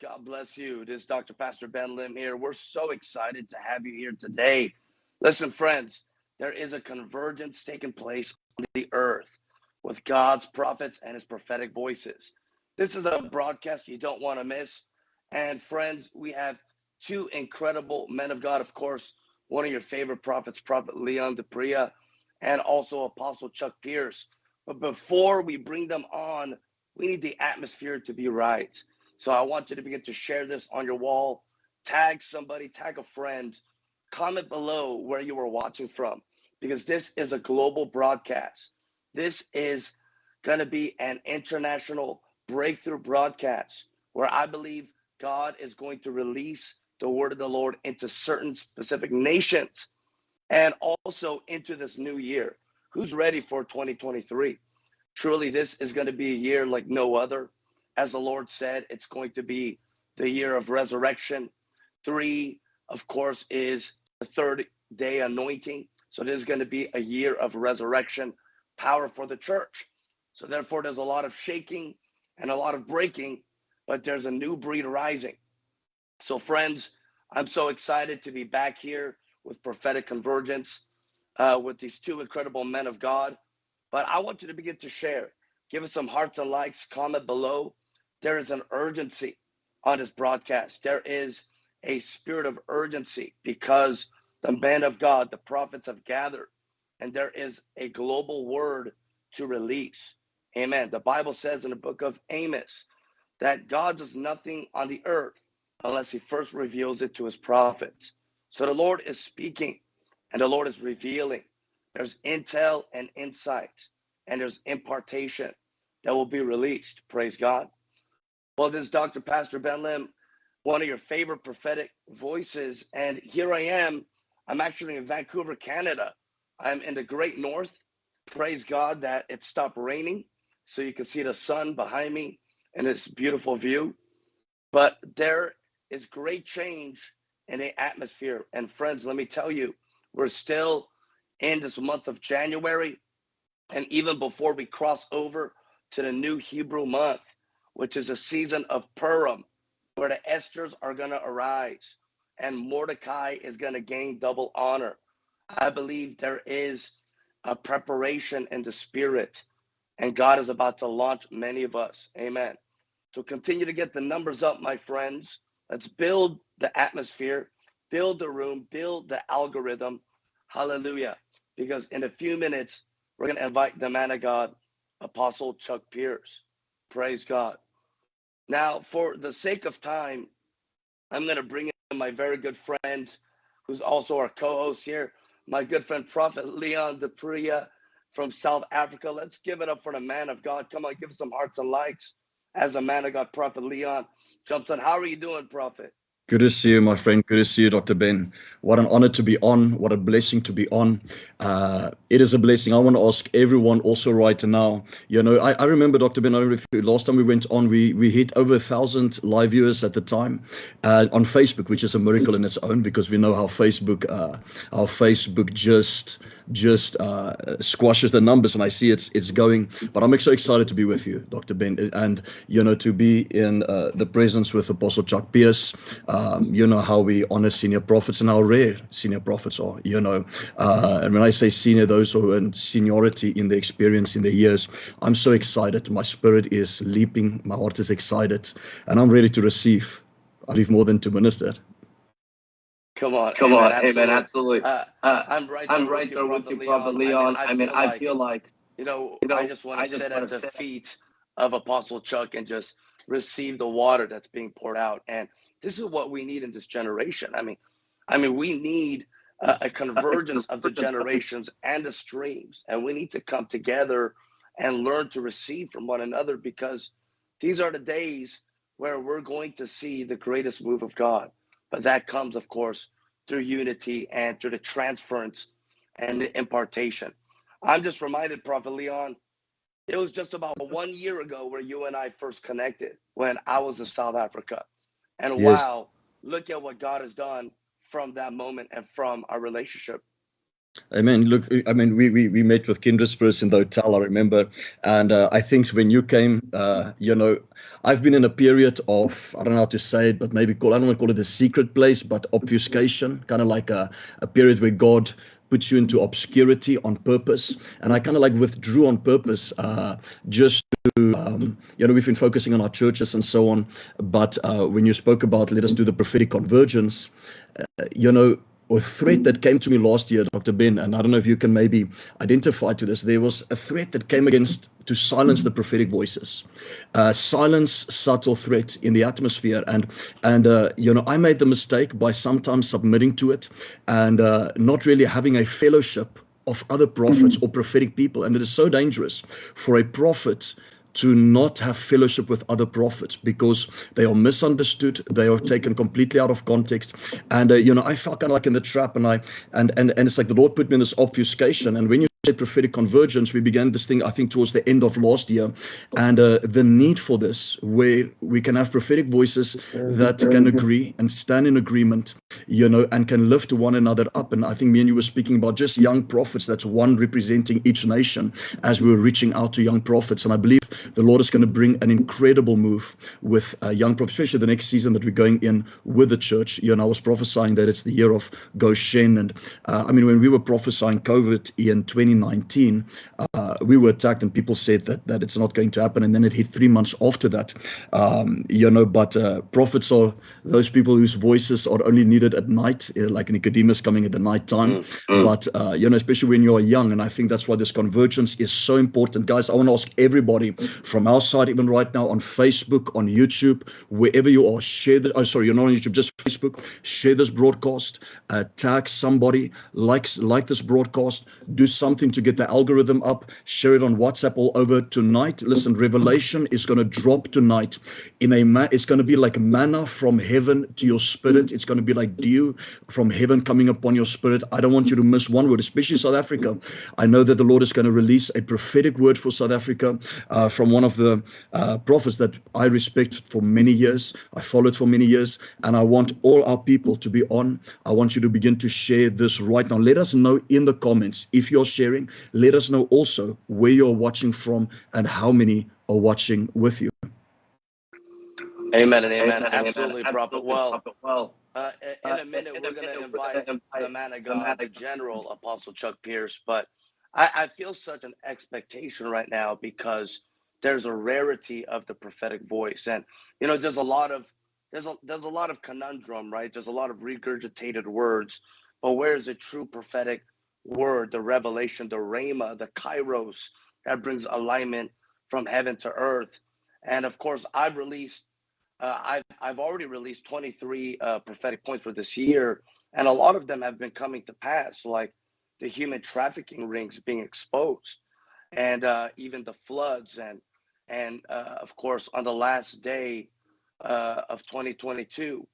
God bless you. This is Dr. Pastor Ben Lim here. We're so excited to have you here today. Listen, friends, there is a convergence taking place on the earth with God's prophets and his prophetic voices. This is a broadcast you don't want to miss. And friends, we have two incredible men of God, of course, one of your favorite prophets, Prophet Leon DePria, and also Apostle Chuck Pierce. But before we bring them on, we need the atmosphere to be right. So I want you to begin to share this on your wall, tag somebody, tag a friend, comment below where you are watching from, because this is a global broadcast. This is going to be an international breakthrough broadcast where I believe God is going to release the word of the Lord into certain specific nations and also into this new year. Who's ready for 2023? Truly, this is going to be a year like no other. As the Lord said, it's going to be the year of resurrection. Three, of course, is the third day anointing. So it is going to be a year of resurrection power for the church. So therefore, there's a lot of shaking and a lot of breaking, but there's a new breed rising. So friends, I'm so excited to be back here with prophetic convergence uh, with these two incredible men of God. But I want you to begin to share. Give us some hearts and likes, comment below. There is an urgency on this broadcast. There is a spirit of urgency because the men of God, the prophets have gathered, and there is a global word to release. Amen. The Bible says in the book of Amos that God does nothing on the earth unless he first reveals it to his prophets. So the Lord is speaking and the Lord is revealing. There's intel and insight, and there's impartation that will be released. Praise God. Well, this is Dr. Pastor Ben Lim, one of your favorite prophetic voices. And here I am. I'm actually in Vancouver, Canada. I'm in the great north. Praise God that it stopped raining so you can see the sun behind me and this beautiful view. But there is great change in the atmosphere. And friends, let me tell you, we're still in this month of January. And even before we cross over to the new Hebrew month, which is a season of Purim, where the Esthers are going to arise and Mordecai is going to gain double honor. I believe there is a preparation in the spirit, and God is about to launch many of us. Amen. So continue to get the numbers up, my friends. Let's build the atmosphere, build the room, build the algorithm. Hallelujah. Because in a few minutes, we're going to invite the man of God, Apostle Chuck Pierce. Praise God. Now, for the sake of time, I'm going to bring in my very good friend, who's also our co host here, my good friend, Prophet Leon DePria from South Africa. Let's give it up for the man of God. Come on, give some hearts and likes as a man of God, Prophet Leon jumps on. How are you doing, Prophet? Good to see you, my friend. Good to see you, Dr. Ben. What an honor to be on. What a blessing to be on. Uh, it is a blessing. I want to ask everyone also right now. You know, I, I remember, Dr. Ben, I last time we went on, we, we hit over a thousand live viewers at the time uh, on Facebook, which is a miracle in its own because we know how Facebook, uh, Facebook just just uh, squashes the numbers, and I see it's it's going. But I'm so excited to be with you, Dr. Ben, and you know to be in uh, the presence with Apostle Chuck Pierce. Um, you know how we honor senior prophets and how rare senior prophets are. You know, uh, and when I say senior, those who are in seniority in the experience in the years, I'm so excited. My spirit is leaping. My heart is excited, and I'm ready to receive. I leave more than to minister. Come on, come amen, on, absolutely. amen, absolutely. Uh, uh, I'm right. I'm there right there with you, brother Leon. I mean, I, feel, like, you know, you know, I just want to sit at the feet of Apostle Chuck and just receive the water that's being poured out. And this is what we need in this generation. I mean, I mean, we need a, a convergence of the generations and the streams, and we need to come together and learn to receive from one another because these are the days where we're going to see the greatest move of God. But that comes, of course, through unity and through the transference and the impartation. I'm just reminded, Prophet Leon, it was just about one year ago where you and I first connected when I was in South Africa. And yes. wow, look at what God has done from that moment and from our relationship. Amen. Look, I mean, we we, we met with Kindred Spirits in the hotel, I remember. And uh, I think when you came, uh, you know, I've been in a period of, I don't know how to say it, but maybe call, I don't want to call it a secret place, but obfuscation, kind of like a, a period where God puts you into obscurity on purpose. And I kind of like withdrew on purpose uh, just to, um, you know, we've been focusing on our churches and so on. But uh, when you spoke about let us do the prophetic convergence, uh, you know, a threat that came to me last year, Dr. Ben, and I don't know if you can maybe identify to this. There was a threat that came against to silence the prophetic voices, uh, silence subtle threat in the atmosphere, and and uh, you know I made the mistake by sometimes submitting to it and uh, not really having a fellowship of other prophets or prophetic people, and it is so dangerous for a prophet to not have fellowship with other prophets because they are misunderstood they are taken completely out of context. And uh, you know i felt kind of like in the trap and i and and and it's like the lord put me in this obfuscation. And when you said prophetic convergence we began this thing i think towards the end of last year. And uh, the need for this where we can have prophetic voices that can agree and stand in agreement you know and can lift one another up and i think me and you were speaking about just young prophets that's one representing each nation as we were reaching out to young prophets and i believe the lord is going to bring an incredible move with uh, young prophets especially the next season that we're going in with the church you know i was prophesying that it's the year of goshen and uh, i mean when we were prophesying covid in 2019, uh, we were attacked and people said that that it's not going to happen. And then it hit three months after that. Um, you know, but uh, prophets are those people whose voices are only needed at night, uh, like Nicodemus coming at the night time. Mm, mm. But, uh, you know, especially when you're young. And I think that's why this convergence is so important. Guys, I want to ask everybody from our side, even right now on Facebook, on YouTube, wherever you are, share the, oh, sorry, you're not on YouTube, just Facebook, share this broadcast, uh, tag somebody, like, like this broadcast, do something something to get the algorithm up. Share it on WhatsApp all over tonight. Listen, Revelation is going to drop tonight. In a ma- it's going to be like manna from heaven to your spirit. It's going to be like dew from heaven coming upon your spirit. I don't want you to miss one word, especially South Africa. I know that the Lord is going to release a prophetic word for South Africa uh, from one of the uh, prophets that I respect for many years. I followed for many years, and I want all our people to be on. I want you to begin to share this right now. Let us know in the comments if you're sharing sharing. Let us know also where you're watching from and how many are watching with you. Amen and amen. amen Absolutely, amen. Prophet. Well, well uh, in a minute, we're going to invite the man of God, the General Apostle Chuck Pierce. But I, I feel such an expectation right now because there's a rarity of the prophetic voice, and you know, there's a lot of there's a there's a lot of conundrum, right? There's a lot of regurgitated words, but where is the true prophetic word, the revelation, the rhema, the kairos that brings alignment from heaven to earth. And of course, I've released, uh, I've, I've already released 23 uh, prophetic points for this year, and a lot of them have been coming to pass, like the human trafficking rings being exposed, and uh, even the floods, and and uh, of course, on the last day uh, of 2022,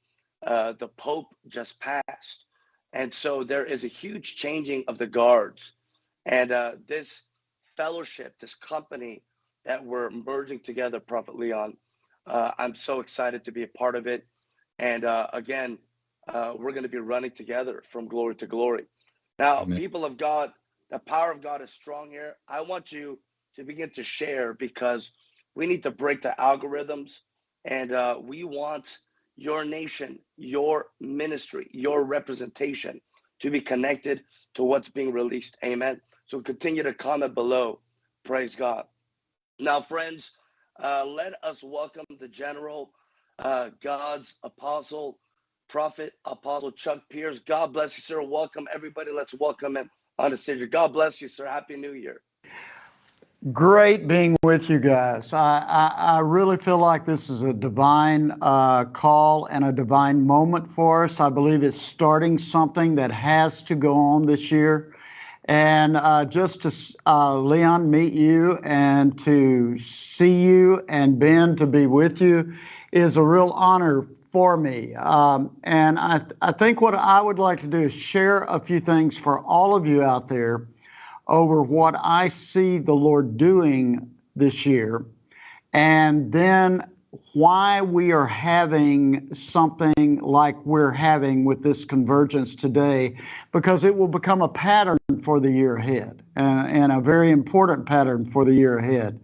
uh, the Pope just passed, and so there is a huge changing of the guards. And this fellowship, this company that we're merging together, Prophet Leon, uh, I'm so excited to be a part of it. And uh, again, uh, we're going to be running together from glory to glory. Now, Amen. people of God, the power of God is strong here. I want you to begin to share because we need to break the algorithms and uh, we want your nation, your ministry, your representation to be connected to what's being released. Amen. So continue to comment below. Praise God. Now, friends, uh, let us welcome the general, uh, God's apostle, prophet, apostle Chuck Pierce. God bless you, sir. Welcome, everybody. Let's welcome him on the stage. God bless you, sir. Happy New Year. Great being with you guys. I, I, I really feel like this is a divine uh, call and a divine moment for us. I believe it's starting something that has to go on this year. And uh, just to, uh, Leon, meet you and to see you and Ben to be with you is a real honor for me. Um, and I, th- I think what I would like to do is share a few things for all of you out there over what I see the Lord doing this year. And then why we are having something like we're having with this convergence today, because it will become a pattern for the year ahead and, and a very important pattern for the year ahead.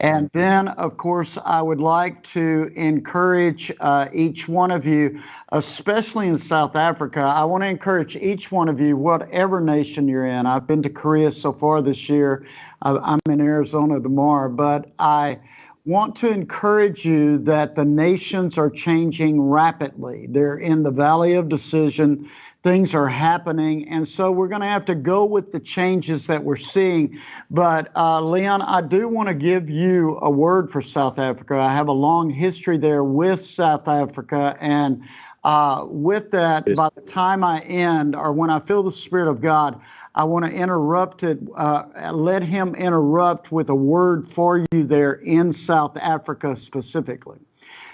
And then, of course, I would like to encourage uh, each one of you, especially in South Africa, I want to encourage each one of you, whatever nation you're in. I've been to Korea so far this year. I'm in Arizona tomorrow, but I want to encourage you that the nations are changing rapidly. They're in the valley of decision. Things are happening. And so we're going to have to go with the changes that we're seeing. But uh, Leon, I do want to give you a word for South Africa. I have a long history there with South Africa. And uh, with that, by the time I end or when I feel the Spirit of God, I want to interrupt it, uh, let him interrupt with a word for you there in South Africa specifically.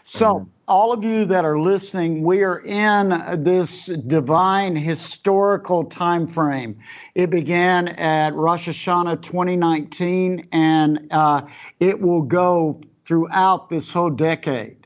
So, all of you that are listening, we are in this divine historical time frame. It began at Rosh Hashanah 2019, and uh, it will go throughout this whole decade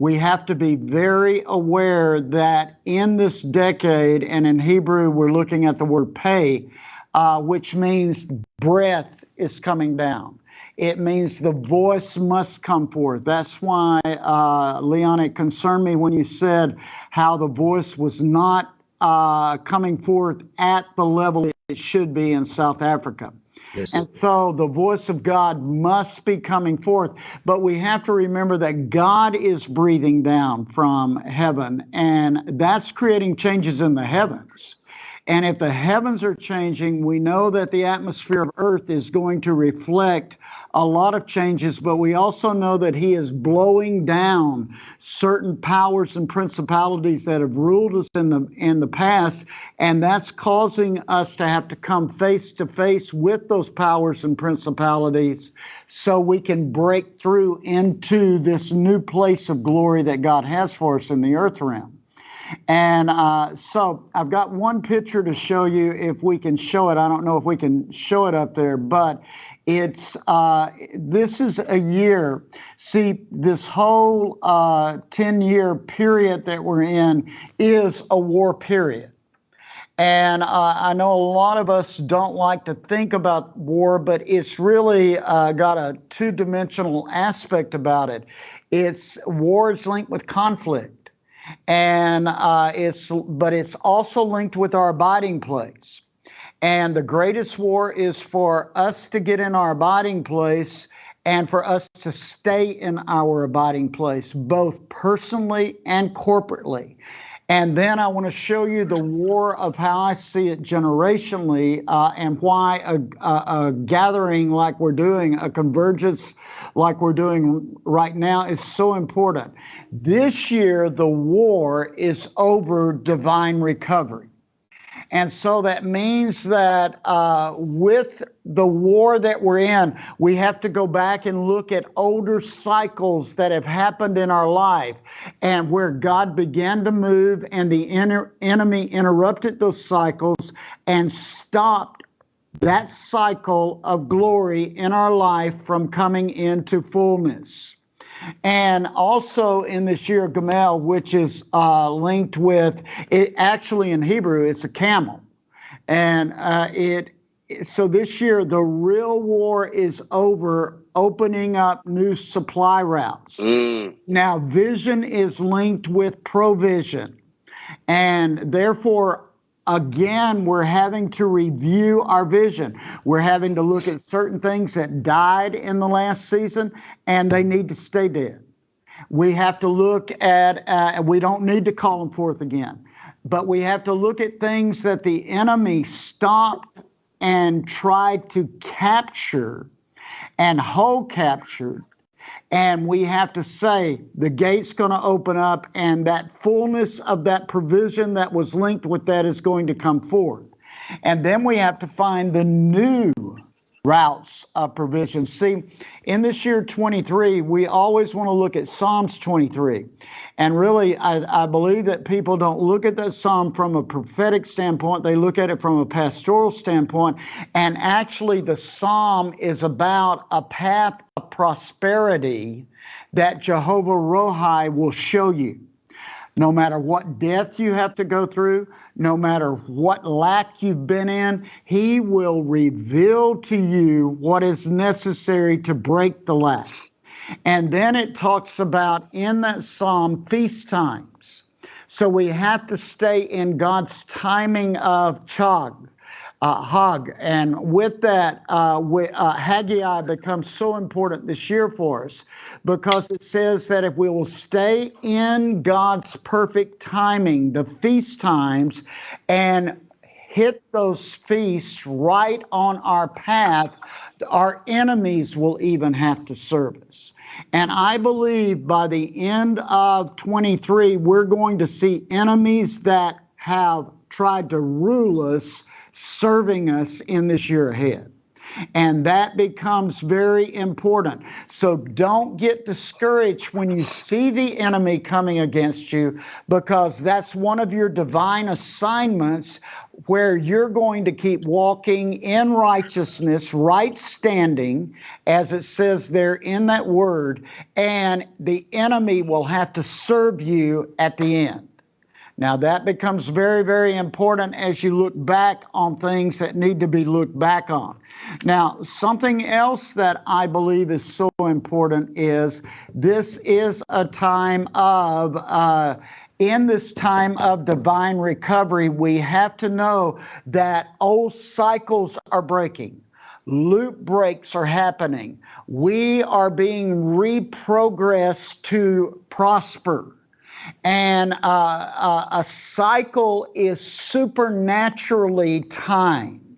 we have to be very aware that in this decade, and in Hebrew, we're looking at the word pay, uh, which means breath is coming down. It means the voice must come forth. That's why, uh, Leon, it concerned me when you said how the voice was not uh, coming forth at the level it should be in South Africa. Yes. And so the voice of God must be coming forth. But we have to remember that God is breathing down from heaven, and that's creating changes in the heavens. And if the heavens are changing, we know that the atmosphere of earth is going to reflect a lot of changes, but we also know that he is blowing down certain powers and principalities that have ruled us in the in the past, and that's causing us to have to come face to face with those powers and principalities so we can break through into this new place of glory that God has for us in the earth realm. And uh, so I've got one picture to show you if we can show it. I don't know if we can show it up there, but it's uh, this is a year. See, this whole uh, 10 year period that we're in is a war period. And uh, I know a lot of us don't like to think about war, but it's really uh, got a two dimensional aspect about it. It's wars linked with conflict and uh, it's but it's also linked with our abiding place. And the greatest war is for us to get in our abiding place and for us to stay in our abiding place, both personally and corporately. And then I want to show you the war of how I see it generationally uh, and why a, a, a, gathering like we're doing, a convergence like we're doing right now is so important. This year, the war is over divine recovery. And so that means that uh, with the war that we're in, we have to go back and look at older cycles that have happened in our life and where God began to move and the enemy interrupted those cycles and stopped that cycle of glory in our life from coming into fullness. And also in this year Gimel, which is uh, linked with it, actually in Hebrew, it's a camel. And uh, it, so this year, the real war is over opening up new supply routes. Mm. Now, vision is linked with provision. And therefore, again, we're having to review our vision. We're having to look at certain things that died in the last season and they need to stay dead. We have to look at, uh, we don't need to call them forth again, but we have to look at things that the enemy stopped and tried to capture and hold captured and we have to say the gate's going to open up, and that fullness of that provision that was linked with that is going to come forth. And then we have to find the new routes of provision. See, in this year 23, we always want to look at Psalms 23. And really, I, I, believe that people don't look at that psalm from a prophetic standpoint, they look at it from a pastoral standpoint. And actually, the psalm is about a path of prosperity that Jehovah Rohi will show you. No matter what death you have to go through, no matter what lack you've been in, He will reveal to you what is necessary to break the lack. And then it talks about in that psalm feast times. So we have to stay in God's timing of chag, uh, hug. And with that, uh, we, uh, Haggai becomes so important this year for us because it says that if we will stay in God's perfect timing, the feast times, and hit those feasts right on our path, our enemies will even have to serve us. And I believe by the end of 23, we're going to see enemies that have tried to rule us serving us in this year ahead. And that becomes very important. So don't get discouraged when you see the enemy coming against you, because that's one of your divine assignments where you're going to keep walking in righteousness, right standing, as it says there in that word, and the enemy will have to serve you at the end. Now, that becomes very, very important as you look back on things that need to be looked back on. Now, something else that I believe is so important is this is a time of, uh, in this time of divine recovery, we have to know that old cycles are breaking. Loop breaks are happening. We are being reprogressed to prosper and uh, uh, a cycle is supernaturally timed.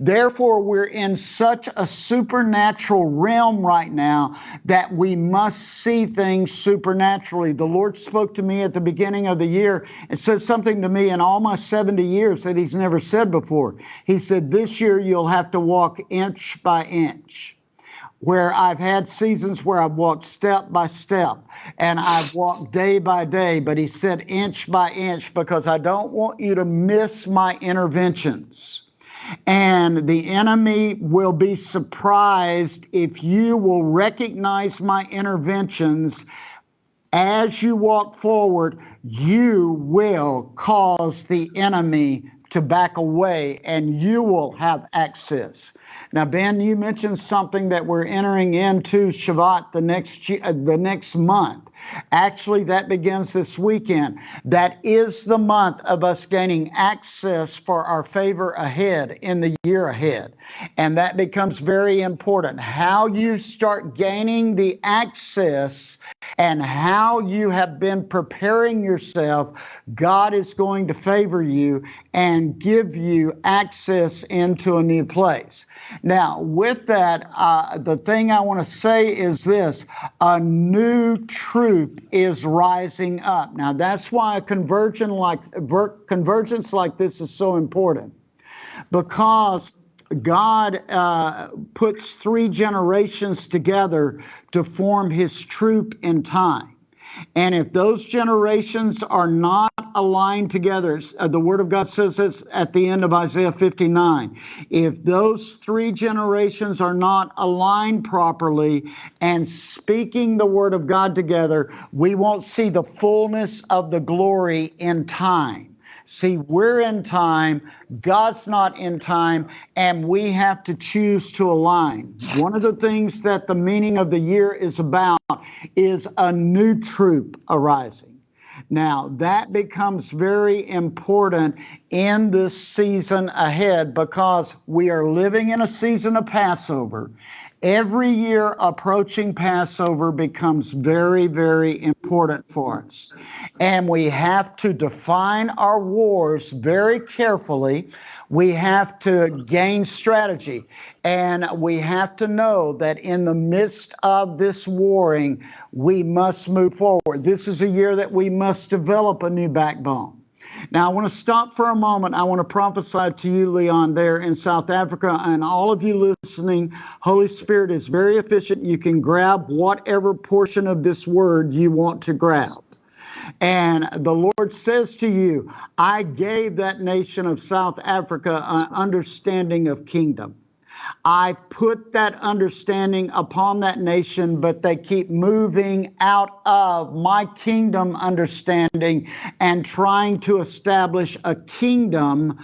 Therefore, we're in such a supernatural realm right now that we must see things supernaturally. The Lord spoke to me at the beginning of the year and said something to me in all my 70 years that He's never said before. He said, This year you'll have to walk inch by inch where I've had seasons where I've walked step by step and I've walked day by day, but he said inch by inch because I don't want you to miss my interventions. And the enemy will be surprised if you will recognize my interventions as you walk forward, you will cause the enemy to back away and you will have access. Now, Ben, you mentioned something that we're entering into Shevat the next uh, the next month. Actually, that begins this weekend. That is the month of us gaining access for our favor ahead in the year ahead. And that becomes very important. How you start gaining the access and how you have been preparing yourself, God is going to favor you and give you access into a new place. Now, with that, uh, the thing I want to say is this a new troop is rising up. Now, that's why a conversion like, convergence like this is so important because God uh, puts three generations together to form his troop in time. And if those generations are not aligned together, uh, the Word of God says this at the end of Isaiah 59. If those three generations are not aligned properly and speaking the Word of God together, we won't see the fullness of the glory in time. See, we're in time, God's not in time, and we have to choose to align. One of the things that the meaning of the year is about is a new troop arising. Now, that becomes very important in this season ahead because we are living in a season of Passover Every year approaching Passover becomes very, very important for us. And we have to define our wars very carefully. We have to gain strategy. And we have to know that in the midst of this warring, we must move forward. This is a year that we must develop a new backbone. Now, I want to stop for a moment. I want to prophesy to you, Leon, there in South Africa, and all of you listening. Holy Spirit is very efficient. You can grab whatever portion of this word you want to grab. And the Lord says to you, I gave that nation of South Africa an understanding of kingdom. I put that understanding upon that nation, but they keep moving out of my kingdom understanding and trying to establish a kingdom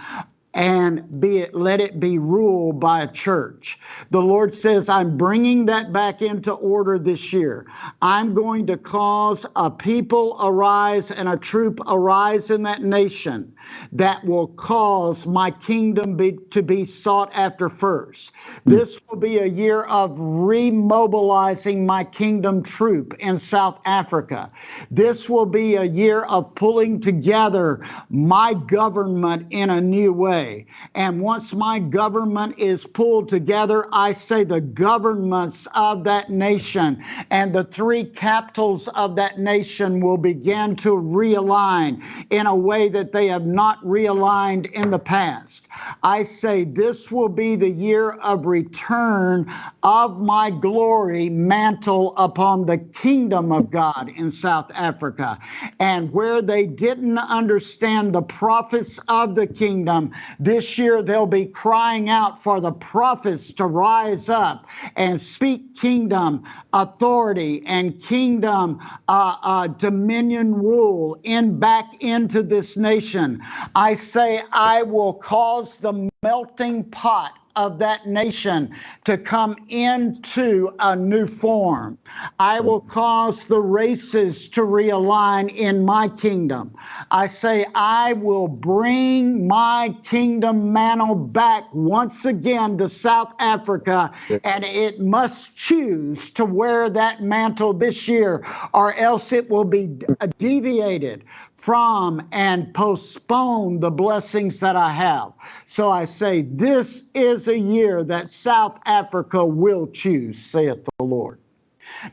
and be it let it be ruled by a church. The lord says i'm bringing that back into order this year. I'm going to cause a people arise and a troop arise in that nation that will cause my kingdom be, to be sought after first. Hmm. This will be a year of remobilizing my kingdom troop in south africa. This will be a year of pulling together my government in a new way way. And once my government is pulled together, I say the governments of that nation and the three capitals of that nation will begin to realign in a way that they have not realigned in the past. I say this will be the year of return of my glory mantle upon the kingdom of God in South Africa. And where they didn't understand the prophets of the kingdom, this year, they'll be crying out for the prophets to rise up and speak kingdom authority and kingdom uh, uh, dominion rule in back into this nation. I say, I will cause the melting pot of that nation to come into a new form. I will cause the races to realign in my kingdom. I say, I will bring my kingdom mantle back once again to South Africa, and it must choose to wear that mantle this year, or else it will be deviated from and postpone the blessings that I have. So I say, this is a year that South Africa will choose, saith the Lord.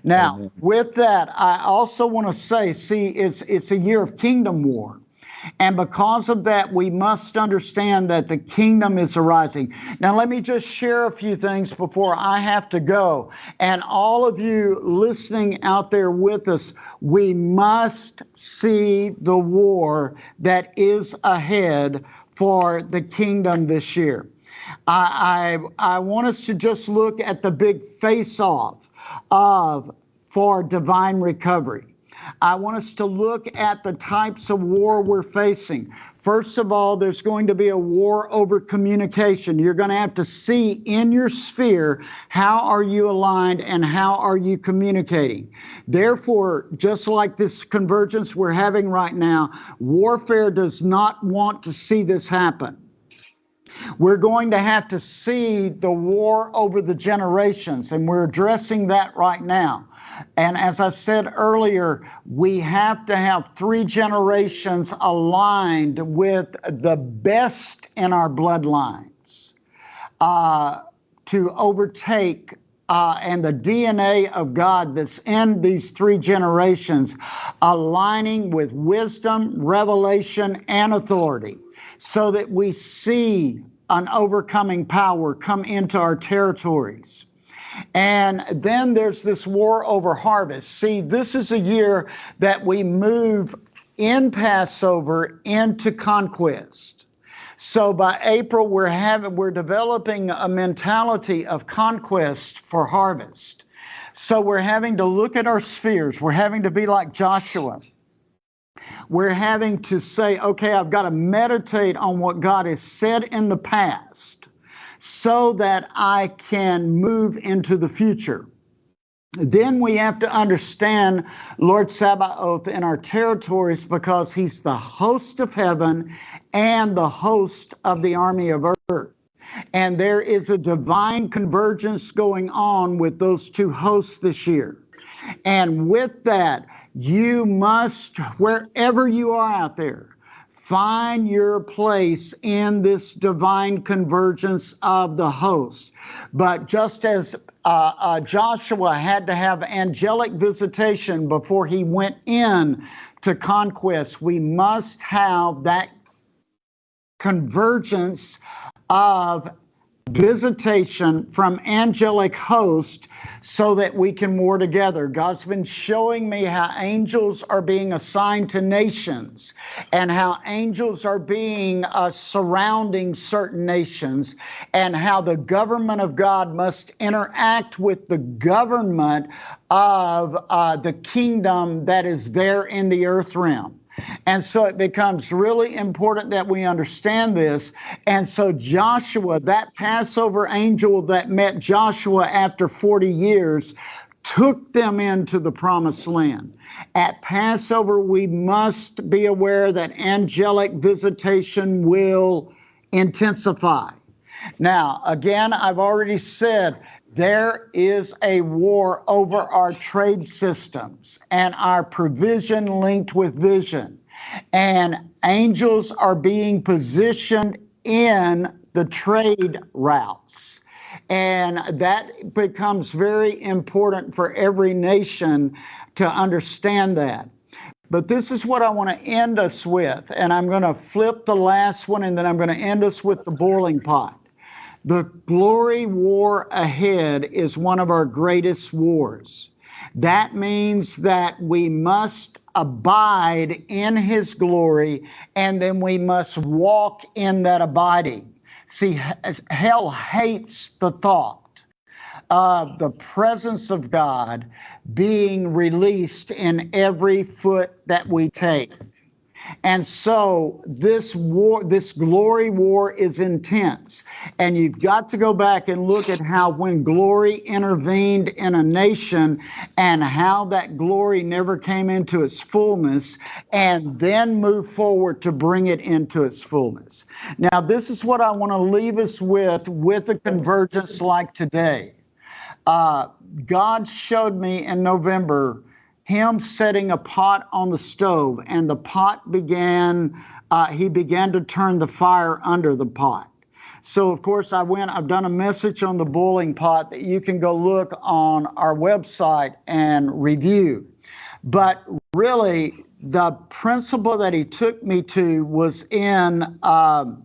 Now, Amen. with that, I also want to say, see, it's it's a year of kingdom war. And because of that, we must understand that the kingdom is arising. Now, let me just share a few things before I have to go. And all of you listening out there with us, we must see the war that is ahead for the kingdom this year. I, I, I want us to just look at the big face off of for divine recovery. I want us to look at the types of war we're facing. First of all, there's going to be a war over communication. You're going to have to see in your sphere how are you aligned and how are you communicating. Therefore, just like this convergence we're having right now, warfare does not want to see this happen. We're going to have to see the war over the generations, and we're addressing that right now. And as I said earlier, we have to have three generations aligned with the best in our bloodlines uh, to overtake uh, and the DNA of God that's in these three generations, aligning with wisdom, revelation, and authority, so that we see an overcoming power come into our territories. And then there's this war over harvest. See, this is a year that we move in Passover into conquest. So by April, we're having we're developing a mentality of conquest for harvest. So we're having to look at our spheres. We're having to be like Joshua. We're having to say, okay, I've got to meditate on what God has said in the past so that I can move into the future. Then we have to understand Lord Sabaoth in our territories because he's the host of heaven and the host of the army of earth. And there is a divine convergence going on with those two hosts this year. And with that, you must, wherever you are out there, Find your place in this divine convergence of the host. But just as uh, uh, Joshua had to have angelic visitation before he went in to conquest, we must have that convergence of visitation from angelic host so that we can war together. God's been showing me how angels are being assigned to nations and how angels are being uh, surrounding certain nations and how the government of God must interact with the government of uh, the kingdom that is there in the earth realm. And so it becomes really important that we understand this. And so Joshua, that Passover angel that met Joshua after 40 years, took them into the promised land. At Passover, we must be aware that angelic visitation will intensify. Now, again, I've already said there is a war over our trade systems and our provision linked with vision. And angels are being positioned in the trade routes. And that becomes very important for every nation to understand that. But this is what I want to end us with. And I'm going to flip the last one and then I'm going to end us with the boiling pot. The glory war ahead is one of our greatest wars. That means that we must abide in his glory and then we must walk in that abiding. See, hell hates the thought of the presence of God being released in every foot that we take. And so this war, this glory war is intense. And you've got to go back and look at how when glory intervened in a nation and how that glory never came into its fullness and then move forward to bring it into its fullness. Now, this is what I want to leave us with, with a convergence like today. Uh, God showed me in November him setting a pot on the stove, and the pot began, uh, he began to turn the fire under the pot. So, of course, I went, I've done a message on the boiling pot that you can go look on our website and review. But really, the principle that he took me to was in um,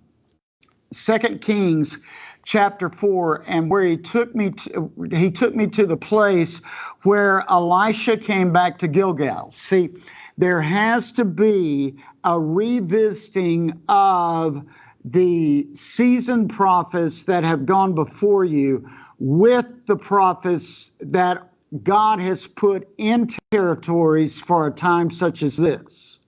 Second Kings chapter 4 and where he took me to, he took me to the place where Elisha came back to Gilgal. See, there has to be a revisiting of the seasoned prophets that have gone before you with the prophets that God has put in territories for a time such as this.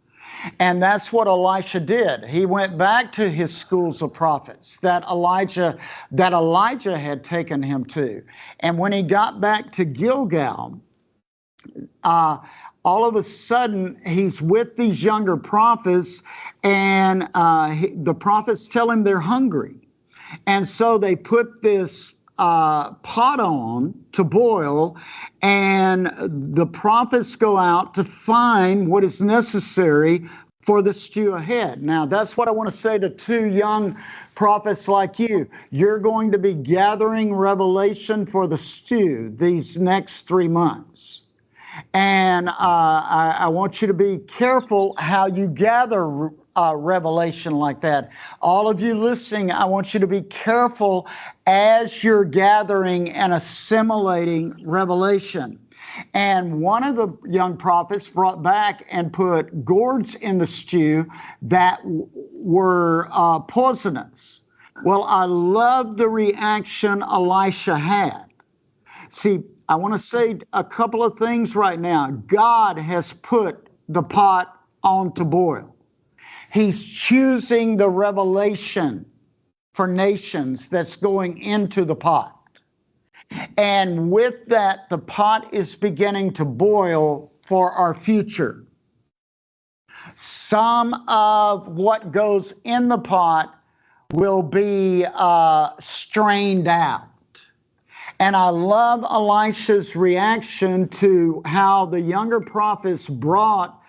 And that's what Elisha did. He went back to his schools of prophets that Elijah that Elijah had taken him to. And when he got back to Gilgal, uh, all of a sudden he's with these younger prophets, and uh, he, the prophets tell him they're hungry. And so they put this uh, pot on to boil, and the prophets go out to find what is necessary for the stew ahead. Now, that's what I want to say to two young prophets like you. You're going to be gathering revelation for the stew these next three months. And uh, I, I, want you to be careful how you gather uh, revelation like that. All of you listening, I want you to be careful as you're gathering and assimilating revelation. And one of the young prophets brought back and put gourds in the stew that were uh, poisonous. Well, I love the reaction Elisha had. See, I want to say a couple of things right now. God has put the pot on to boil. He's choosing the revelation for nations that's going into the pot. And with that, the pot is beginning to boil for our future. Some of what goes in the pot will be uh, strained out. And I love Elisha's reaction to how the younger prophets brought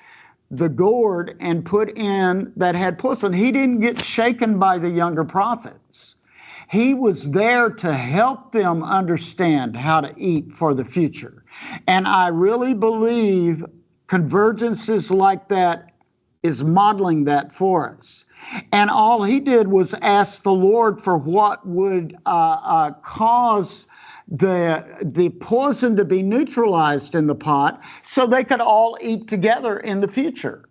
the gourd and put in that had poison. He didn't get shaken by the younger prophets. He was there to help them understand how to eat for the future. And I really believe convergences like that is modeling that for us. And all he did was ask the Lord for what would uh, uh, cause the the poison to be neutralized in the pot so they could all eat together in the future.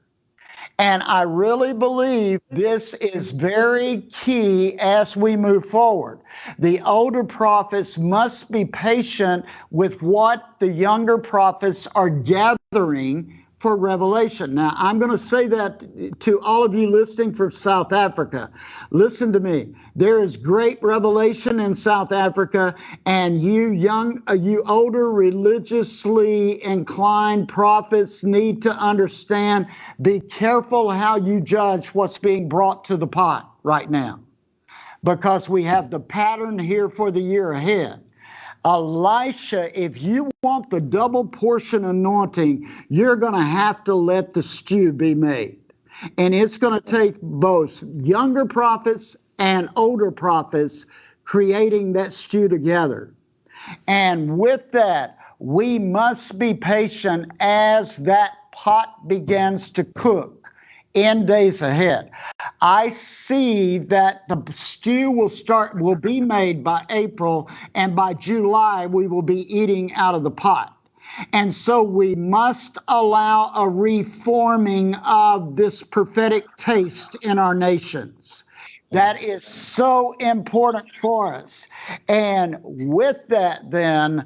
And I really believe this is very key as we move forward. The older prophets must be patient with what the younger prophets are gathering for revelation. Now, I'm going to say that to all of you listening from South Africa. Listen to me. There is great revelation in South Africa, and you young, uh, you older, religiously inclined prophets need to understand be careful how you judge what's being brought to the pot right now, because we have the pattern here for the year ahead. Elisha, if you want the double portion anointing, you're going to have to let the stew be made. And it's going to take both younger prophets and older prophets creating that stew together. And with that, we must be patient as that pot begins to cook in days ahead. I see that the stew will start, will be made by April, and by July, we will be eating out of the pot. And so we must allow a reforming of this prophetic taste in our nations. That is so important for us. And with that, then,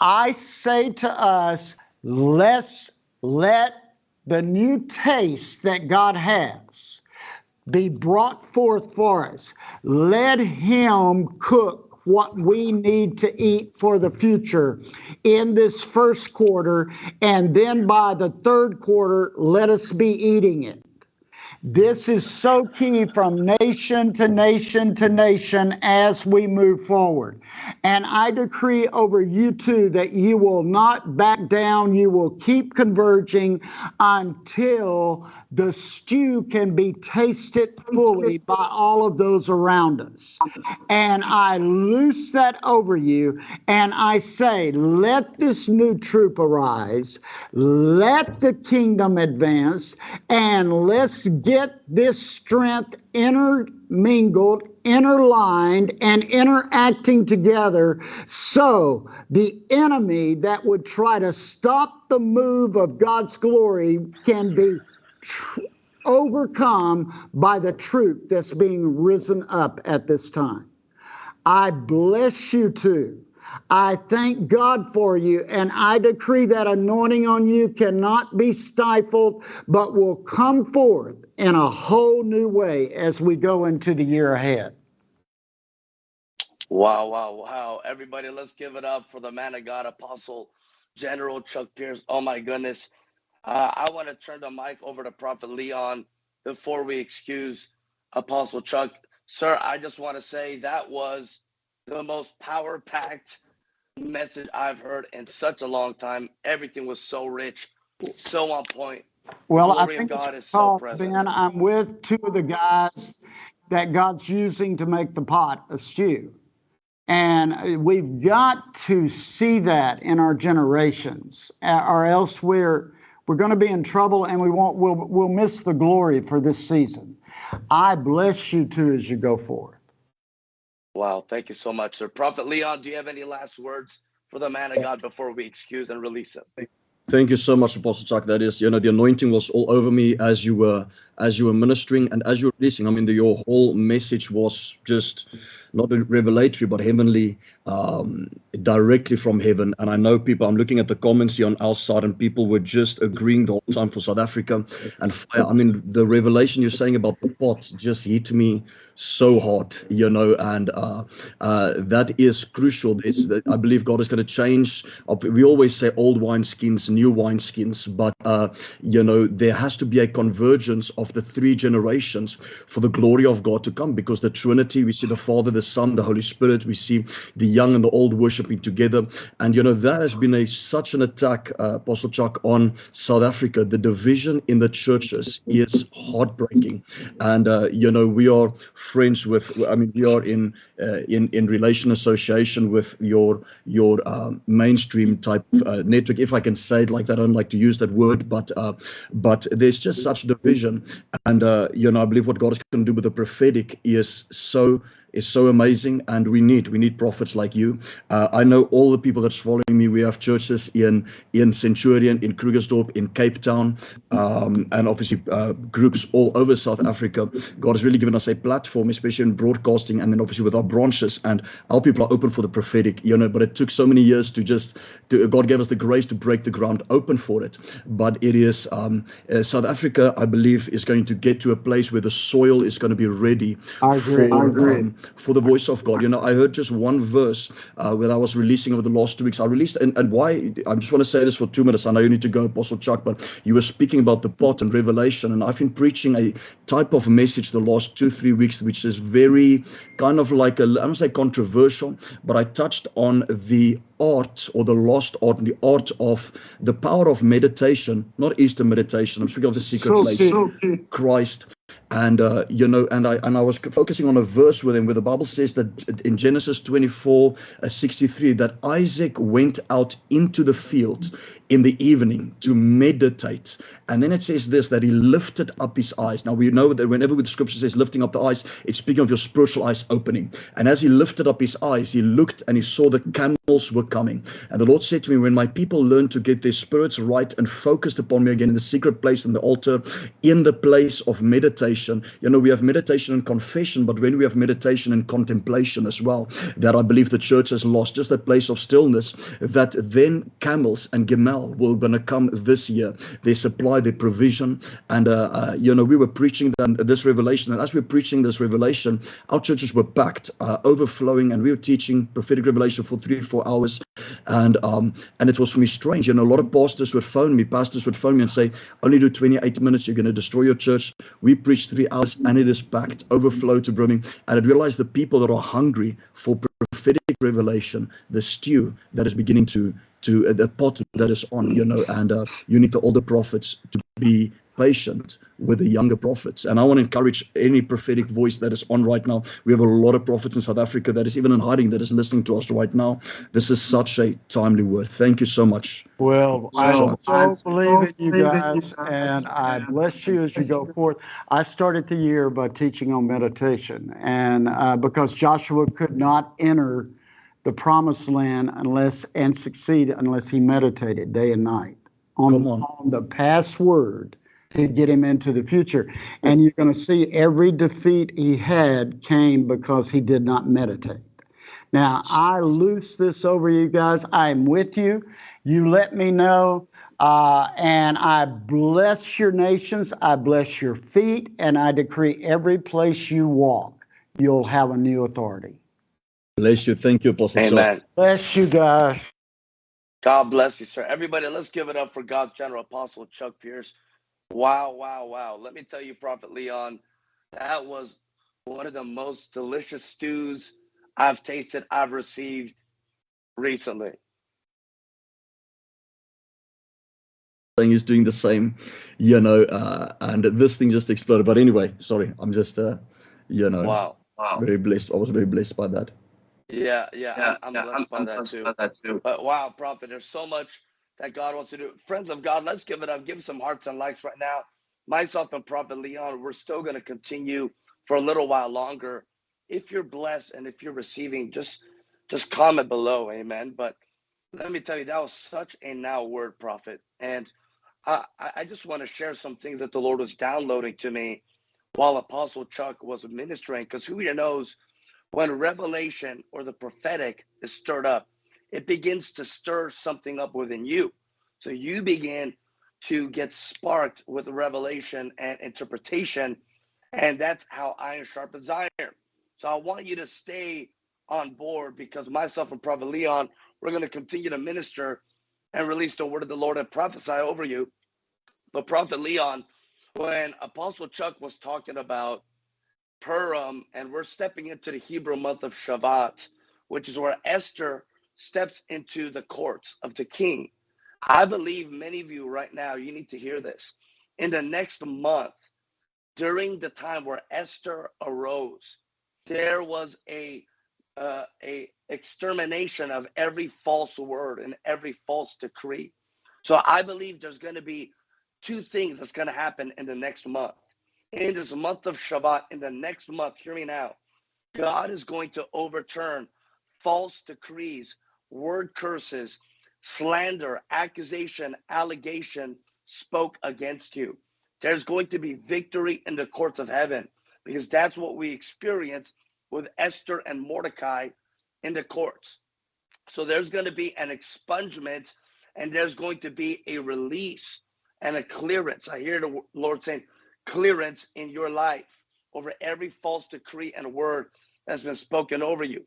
I say to us, let's let the new taste that God has be brought forth for us. Let Him cook what we need to eat for the future in this first quarter, and then by the third quarter, let us be eating it. This is so key from nation to nation to nation as we move forward. And I decree over you two that you will not back down. You will keep converging until the stew can be tasted fully by all of those around us. And I loose that over you and I say, let this new troop arise, let the kingdom advance, and let's get this strength intermingled, interlined, and interacting together so the enemy that would try to stop the move of God's glory can be overcome by the truth that's being risen up at this time. I bless you too. I thank God for you, and I decree that anointing on you cannot be stifled, but will come forth in a whole new way as we go into the year ahead. Wow, wow, wow. Everybody, let's give it up for the man of God, Apostle General Chuck Pierce. Oh, my goodness. Uh, I want to turn the mic over to Prophet Leon before we excuse Apostle Chuck. Sir, I just want to say that was the most power packed message I've heard in such a long time. Everything was so rich, so on point. Well, I think God it's is so present. Ben, I'm with two of the guys that God's using to make the pot of stew. And uh, we've got to see that in our generations, uh, or else we're we're going to be in trouble and we won't we'll we'll miss the glory for this season. I bless you too as you go forward. Wow, thank you so much, sir. Prophet Leon, do you have any last words for the man of God before we excuse and release him? Thank you so much, Apostle Chuck. That is, you know, the anointing was all over me as you were as you were ministering and as you were releasing. I mean, the, your whole message was just not revelatory, but heavenly, um, directly from heaven. And I know people. I'm looking at the comments here on our side, and people were just agreeing the whole time for South Africa and fire. I mean, the revelation you're saying about the pot just hit me so hard, you know, and uh, uh, that is crucial. This, I believe God is going to change. We always say old wine skins, new wine skins, but uh, you know, there has to be a convergence of of the three generations for the glory of God to come because the Trinity, we see the Father, the Son, the Holy Spirit, we see the young and the old worshiping together. And, you know, that has been a such an attack, uh, Apostle Chuck, on South Africa. The division in the churches is heartbreaking. And, uh, you know, we are friends with, I mean, we are in, in, in relation association with your, your um, mainstream type uh, network, if I can say it like that. I don't like to use that word, but, uh, but there's just such division. And, uh, you know, I believe what God is going to do with the prophetic is so is so amazing and we need we need prophets like you uh, i know all the people that's following me we have churches in in centurion in krugersdorp in cape town um, and obviously uh, groups all over south africa god has really given us a platform especially in broadcasting and then obviously with our branches and our people are open for the prophetic you know but it took so many years to just to god gave us the grace to break the ground open for it but it is um, uh, south africa i believe is going to get to a place where the soil is going to be ready I agree. for I agree. um, for the voice of God. You know, I heard just one verse uh, when I was releasing over the last two weeks. I released, and, and why, I just want to say this for two minutes. I know you need to go, Apostle Chuck, but you were speaking about the pot and revelation. And I've been preaching a type of message the last two, three weeks, which is very kind of like a, I don't say controversial, but I touched on the art or the lost art and the art of the power of meditation, not Eastern meditation. I'm speaking of the secret So place, good. Christ and uh, you know and i and i was focusing on a verse with him where the bible says that in genesis 24 uh, 63 that isaac went out into the field in the evening to meditate. And then it says this that he lifted up his eyes. Now we know that whenever the scripture says lifting up the eyes it's speaking of your spiritual eyes opening. And as he lifted up his eyes he looked and he saw the camels were coming. And the lord said to me when my people learn to get their spirits right and focused upon me again in the secret place in the altar in the place of meditation you know we have meditation and confession but when we have meditation and contemplation as well that i believe the church has lost just that place of stillness that then camels and gimel will gonna come this year. They supply their provision and uh, uh, you know we were preaching them this revelation and as we we're preaching this revelation our churches were packed uh, overflowing and we were teaching prophetic revelation for three four hours and um and it was for me strange. You know a lot of pastors would phone me pastors would phone me and say only do 28 minutes you're going to destroy your church. We three hours and it is packed overflow to brimming and i realized the people that are hungry for prophetic revelation the stew that is beginning to to uh, the pot that is on you know and uh, you need the older prophets to be patient with the younger prophets. And I want to encourage any prophetic voice that is on right now. We have a lot of prophets in South Africa that is even in hiding that is listening to us right now. This is such a timely word. Thank you so much. Well, I So- so believe in you guys, and I bless you as you go forth. I started the year by teaching on meditation, and uh, because Joshua could not enter the promised land unless and succeed unless he meditated day and night on, on. on the password to get him into the future. And you're going to see every defeat he had came because he did not meditate. Now, I loose this over you guys. I'm with you. You let me know. Uh, and I bless your nations. I bless your feet. And I decree every place you walk, you'll have a new authority. Bless you. Thank you, Apostle. Chuck. Amen. Bless you guys. God bless you, sir. Everybody, let's give it up for God's general apostle, Chuck Pierce. Wow, wow, wow. Let me tell you, Prophet Leon, that was one of the most delicious stews I've tasted, I've received recently. Thing is doing the same, you know, uh, and this thing just exploded. But anyway, sorry, I'm just, uh, you know, Wow. Wow. very blessed. I was very blessed by that. Yeah, yeah, Yeah, I'm, yeah, I'm blessed by that blessed too. by that too. But wow, Prophet, there's so much that God wants to do. Friends of God, let's give it up. Give some hearts and likes right now. Myself and Prophet Leon, we're still going to continue for a little while longer. If you're blessed and if you're receiving, just just comment below, amen. But let me tell you, that was such a now word, Prophet. And I, I just want to share some things that the Lord was downloading to me while Apostle Chuck was ministering, because who here knows when revelation or the prophetic is stirred up, it begins to stir something up within you. So you begin to get sparked with revelation and interpretation. And that's how iron sharpens iron. So I want you to stay on board because myself and Prophet Leon, we're going to continue to minister and release the word of the Lord and prophesy over you. But Prophet Leon, when Apostle Chuck was talking about Purim, and we're stepping into the Hebrew month of Shevat, which is where Esther steps into the courts of the king. I believe many of you right now, you need to hear this. In the next month, during the time where Esther arose, there was a uh, a extermination of every false word and every false decree. So I believe there's going to be two things that's going to happen in the next month. In this month of Shevat, in the next month, hear me now, God is going to overturn false decrees, word curses, slander, accusation, allegation spoke against you. There's going to be victory in the courts of heaven because that's what we experienced with Esther and Mordecai in the courts. So there's going to be an expungement and there's going to be a release and a clearance. I hear the Lord saying, clearance in your life over every false decree and word that's been spoken over you.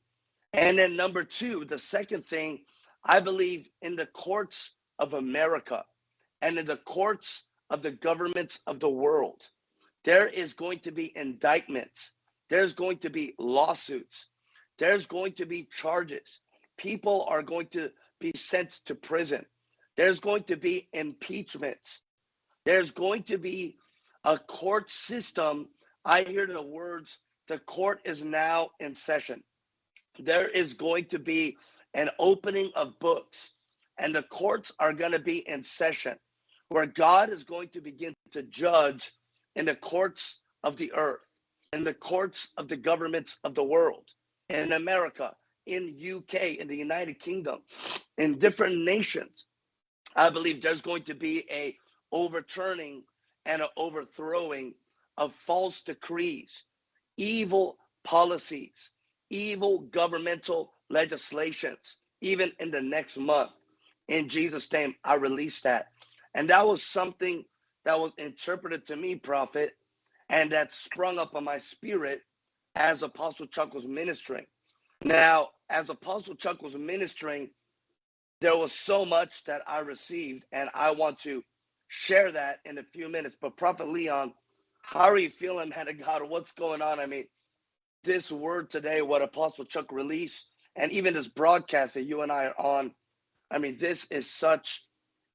And then, number two, the second thing, I believe in the courts of America and in the courts of the governments of the world, there is going to be indictments, there's going to be lawsuits, there's going to be charges. People are going to be sent to prison. There's going to be impeachments. There's going to be a court system. I hear the words, the court is now in session. There is going to be an opening of books, and the courts are going to be in session where God is going to begin to judge in the courts of the earth, in the courts of the governments of the world, in America, in UK, in the United Kingdom, in different nations. I believe there's going to be a overturning and an overthrowing of false decrees, evil policies, evil governmental legislations, even in the next month. In Jesus' name, I release that. And that was something that was interpreted to me, prophet, and that sprung up on my spirit as Apostle Chuck was ministering. Now, as Apostle Chuck was ministering, there was so much that I received, and I want to share that in a few minutes. But Prophet Leon, how are you feeling, man of God? What's going on? I mean, this word today, what Apostle Chuck released, and even this broadcast that you and I are on, I mean, this is such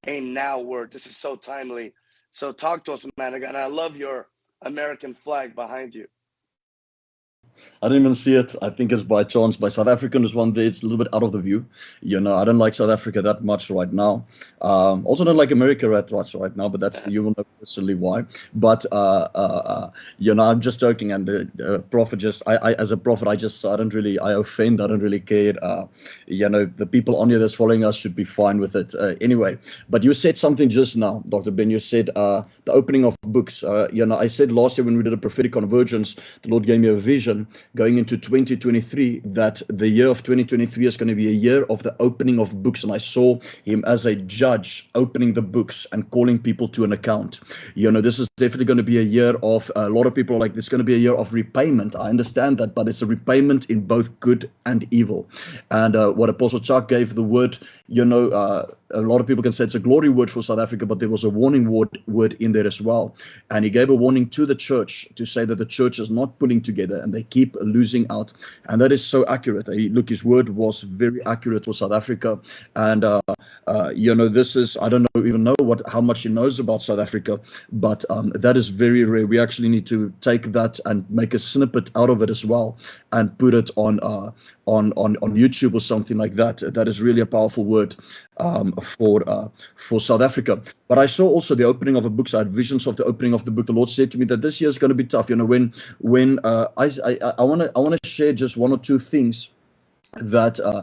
a now word. This is so timely. So talk to us, man. And I love your American flag behind you. I didn't even see it. I think it's by chance. By South African is one day. It's a little bit out of the view. You know, I don't like South Africa that much right now. Um, also don't like America that much right now, but that's you will know personally why. But uh, uh, uh, you know, I'm just joking. And the, the prophet just, I, I, as a prophet, I just, I don't really, I offend. I don't really care. Uh, you know, the people on here that's following us should be fine with it uh, anyway. But you said something just now, Dr. Ben. You said uh, the opening of books. you know, I said last year when we did a prophetic convergence, the Lord gave me a vision going into 2023 that the year of 2023 is going to be a year of the opening of books. And I saw him as a judge opening the books and calling people to an account. You know, this is definitely going to be a year of a lot of people like this going to be a year of repayment. I understand that, but it's a repayment in both good and evil. And uh, what Apostle Chuck gave the word, you know, uh, a lot of people can say it's a glory word for South Africa, but there was a warning word, word in there as well. And he gave a warning to the church to say that the church is not pulling together and they keep losing out. And that is so accurate. He, look, his word was very accurate for South Africa. And, uh, uh, you know, this is, I don't know, even know what how much he knows about South Africa, but um, that is very rare. We actually need to take that and make a snippet out of it as well and put it on uh, on on on YouTube or something like that. That is really a powerful word um, for uh, for South Africa. But I saw also the opening of a book. So I had visions of the opening of the book. The Lord said to me that this year is going to be tough. You know, when when uh, I I want to I want to share just one or two things that uh,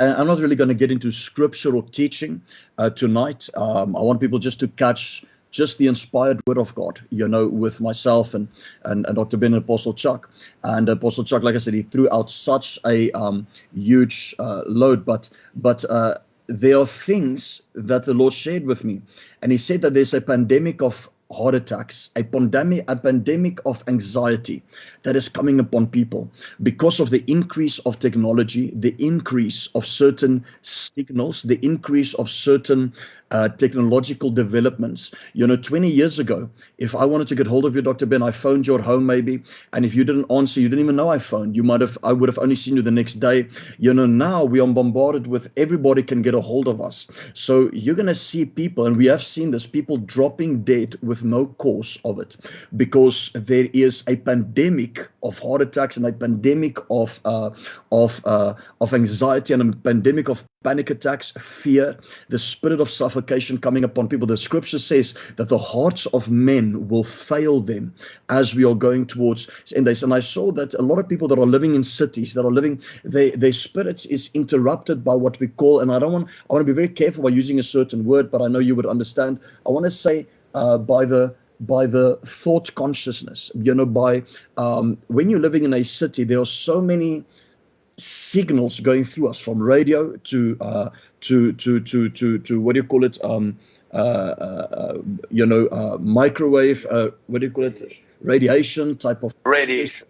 I'm not really going to get into scriptural teaching uh, tonight. Um, I want people just to catch just the inspired word of God, you know, with myself and and, and Dr. Ben and Apostle Chuck. And Apostle Chuck, like I said, he threw out such a um, huge uh, load, but but uh, there are things that the Lord shared with me, and He said that there's a pandemic of heart attacks, a pandemic, a pandemic of anxiety that is coming upon people because of the increase of technology, the increase of certain signals, the increase of certain uh, technological developments. You know, 20 years ago, if I wanted to get hold of you, Dr. Ben, I phoned you at home maybe, and if you didn't answer, you didn't even know I phoned. You might have, I would have only seen you the next day. You know, now we are bombarded with everybody can get a hold of us. So you're going to see people, and we have seen this, people dropping dead with no cause of it because there is a pandemic of heart attacks and a pandemic of uh, of uh, of anxiety and a pandemic of panic attacks, fear, the spirit of suffocation coming upon people. The scripture says that the hearts of men will fail them as we are going towards end days. And I saw that a lot of people that are living in cities, that are living, they, their spirits is interrupted by what we call, and I don't want, I want to be very careful by using a certain word, but I know you would understand. I want to say uh, by the by the thought consciousness you know by um, when you're living in a city there are so many signals going through us from radio to uh, to to to to to what do you call it um, uh, uh, you know uh, microwave uh, what do you call it? Radiation type of radiation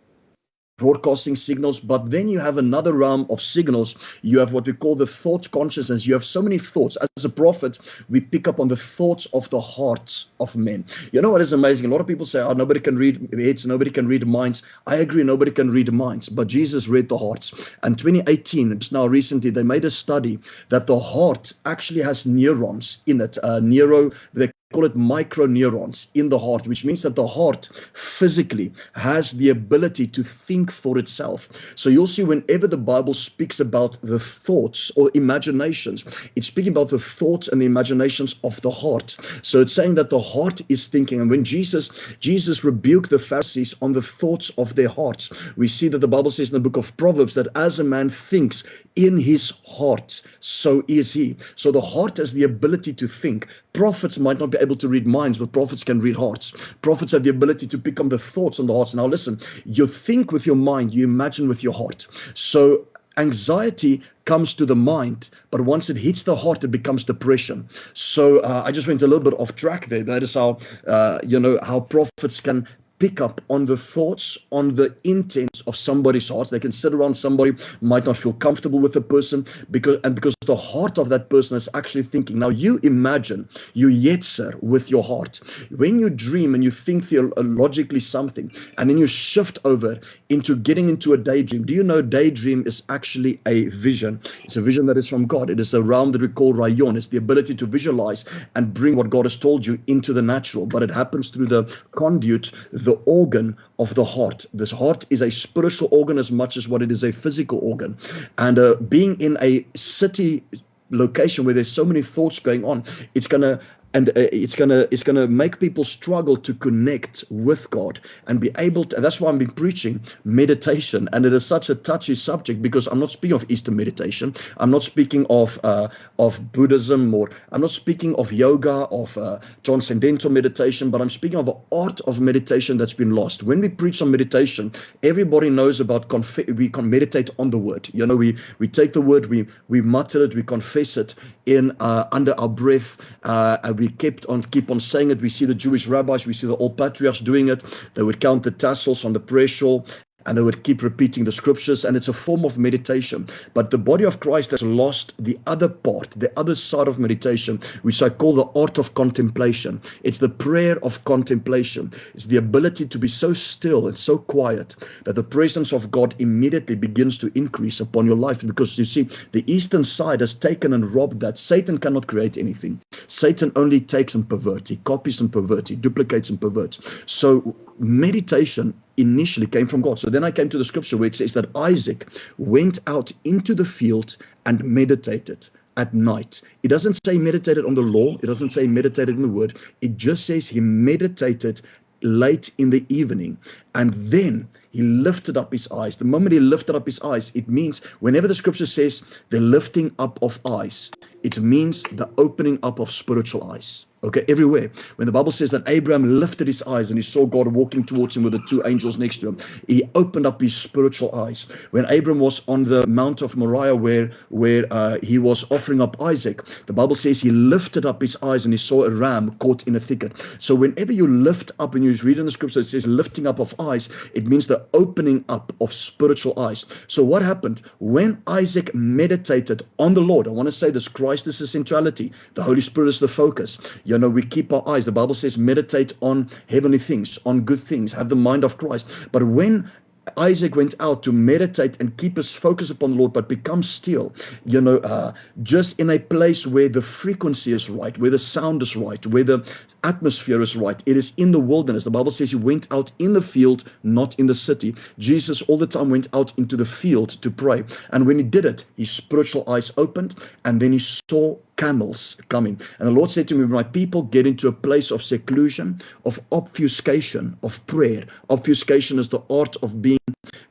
broadcasting signals but then you have another realm of signals. You have what we call the thought consciousness. You have so many thoughts. As a prophet we pick up on the thoughts of the hearts of men. You know what is amazing? A lot of people say oh nobody can read heads nobody can read minds. I agree nobody can read minds but jesus read the hearts. And 2018 it's now recently they made a study that the heart actually has neurons in it uh, neuro they call it microneurons in the heart, which means that the heart physically has the ability to think for itself. So you'll see whenever the Bible speaks about the thoughts or imaginations, it's speaking about the thoughts and the imaginations of the heart. So it's saying that the heart is thinking. And when Jesus, Jesus rebuked the Pharisees on the thoughts of their hearts, we see that the Bible says in the book of Proverbs that as a man thinks in his heart, so is he. So the heart has the ability to think. Prophets might not be able to read minds, but prophets can read hearts. Prophets have the ability to pick up the thoughts on the hearts. Now, listen, you think with your mind, you imagine with your heart. So, anxiety comes to the mind, but once it hits the heart, it becomes depression. So, uh, I just went a little bit off track there. That is how, uh, you know, how prophets can pick up on the thoughts, on the intents of somebody's hearts. They can sit around somebody, might not feel comfortable with the person, because and because the heart of that person is actually thinking. Now you imagine you yetzer with your heart. When you dream and you think theologically something, and then you shift over into getting into a daydream. Do you know daydream is actually a vision? It's a vision that is from God. It is a realm that we call rayon. It's the ability to visualize and bring what God has told you into the natural, but it happens through the conduit, the organ of the heart. This heart is a spiritual organ as much as what it is a physical organ. And uh, being in a city location where there's so many thoughts going on, it's going to and uh, it's gonna it's gonna make people struggle to connect with God and be able to. that's why I've been preaching meditation, and it is such a touchy subject because I'm not speaking of Eastern meditation. I'm not speaking of uh, of Buddhism or I'm not speaking of yoga of uh, transcendental meditation, but I'm speaking of an art of meditation that's been lost. When we preach on meditation, everybody knows about conf- we can meditate on the word. You know, we we take the word, we we mutter it, we confess it in uh, under our breath. Uh, we kept on keep on saying it. We see the Jewish rabbis, we see the old patriarchs doing it. They would count the tassels on the prayer shawl and they would keep repeating the scriptures and it's a form of meditation. But the body of christ has lost the other part the other side of meditation which i call the art of contemplation. It's the prayer of contemplation. It's the ability to be so still and so quiet that the presence of god immediately begins to increase upon your life. Because you see the eastern side has taken and robbed that. Satan cannot create anything. Satan only takes and perverts. He copies and perverts. He duplicates and perverts. So meditation initially came from God. So then I came to the scripture where it says that Isaac went out into the field and meditated at night. It doesn't say meditated on the law, it doesn't say meditated in the word. It just says he meditated late in the evening and then he lifted up his eyes. The moment he lifted up his eyes, it means whenever the scripture says the lifting up of eyes, it means the opening up of spiritual eyes. Okay, everywhere. When the Bible says that Abraham lifted his eyes and he saw God walking towards him with the two angels next to him, he opened up his spiritual eyes. When Abraham was on the Mount of Moriah, where where uh, he was offering up Isaac, the Bible says he lifted up his eyes and he saw a ram caught in a thicket. So whenever you lift up, and you read in the scripture, it says lifting up of eyes, it means the opening up of spiritual eyes. So what happened when Isaac meditated on the Lord? I want to say this: Christ is the centrality, the Holy Spirit is the focus you know, we keep our eyes. The Bible says, meditate on heavenly things, on good things, have the mind of Christ. But when Isaac went out to meditate and keep his focus upon the Lord, but become still, you know, uh, just in a place where the frequency is right, where the sound is right, where the atmosphere is right. It is in the wilderness. The Bible says he went out in the field, not in the city. Jesus all the time went out into the field to pray. And when he did it, his spiritual eyes opened and then he saw camels coming. And the Lord said to me, My people get into a place of seclusion, of obfuscation, of prayer. Obfuscation is the art of being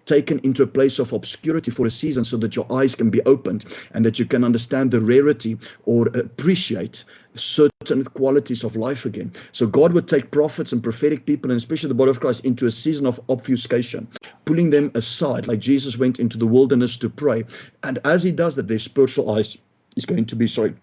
taken into a place of obscurity for a season so that your eyes can be opened and that you can understand the rarity or appreciate certain qualities of life again. So God would take prophets and prophetic people, and especially the body of Christ, into a season of obfuscation, pulling them aside, like Jesus went into the wilderness to pray. And as he does that, their spiritual eyes is going to be, sorry,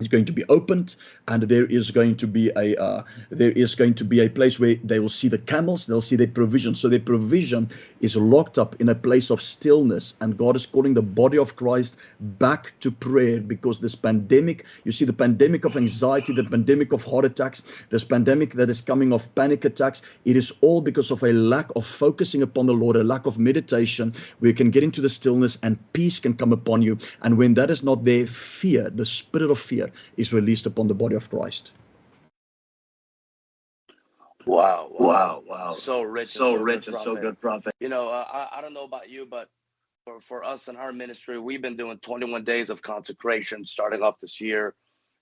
is going to be opened and there is going to be a uh, there is going to be a place where they will see the camels they'll see their provision so their provision is locked up in a place of stillness and god is calling the body of christ back to prayer because this pandemic you see the pandemic of anxiety the pandemic of heart attacks this pandemic that is coming of panic attacks it is all because of a lack of focusing upon the lord a lack of meditation where you can get into the stillness and peace can come upon you. And when that is not there fear the spirit of fear is released upon the body of Christ. Wow, wow, wow, wow. So rich, so, so rich good, and so good, prophet. You know, uh, I, I don't know about you, but for, for us in our ministry, we've been doing 21 days of consecration starting off this year.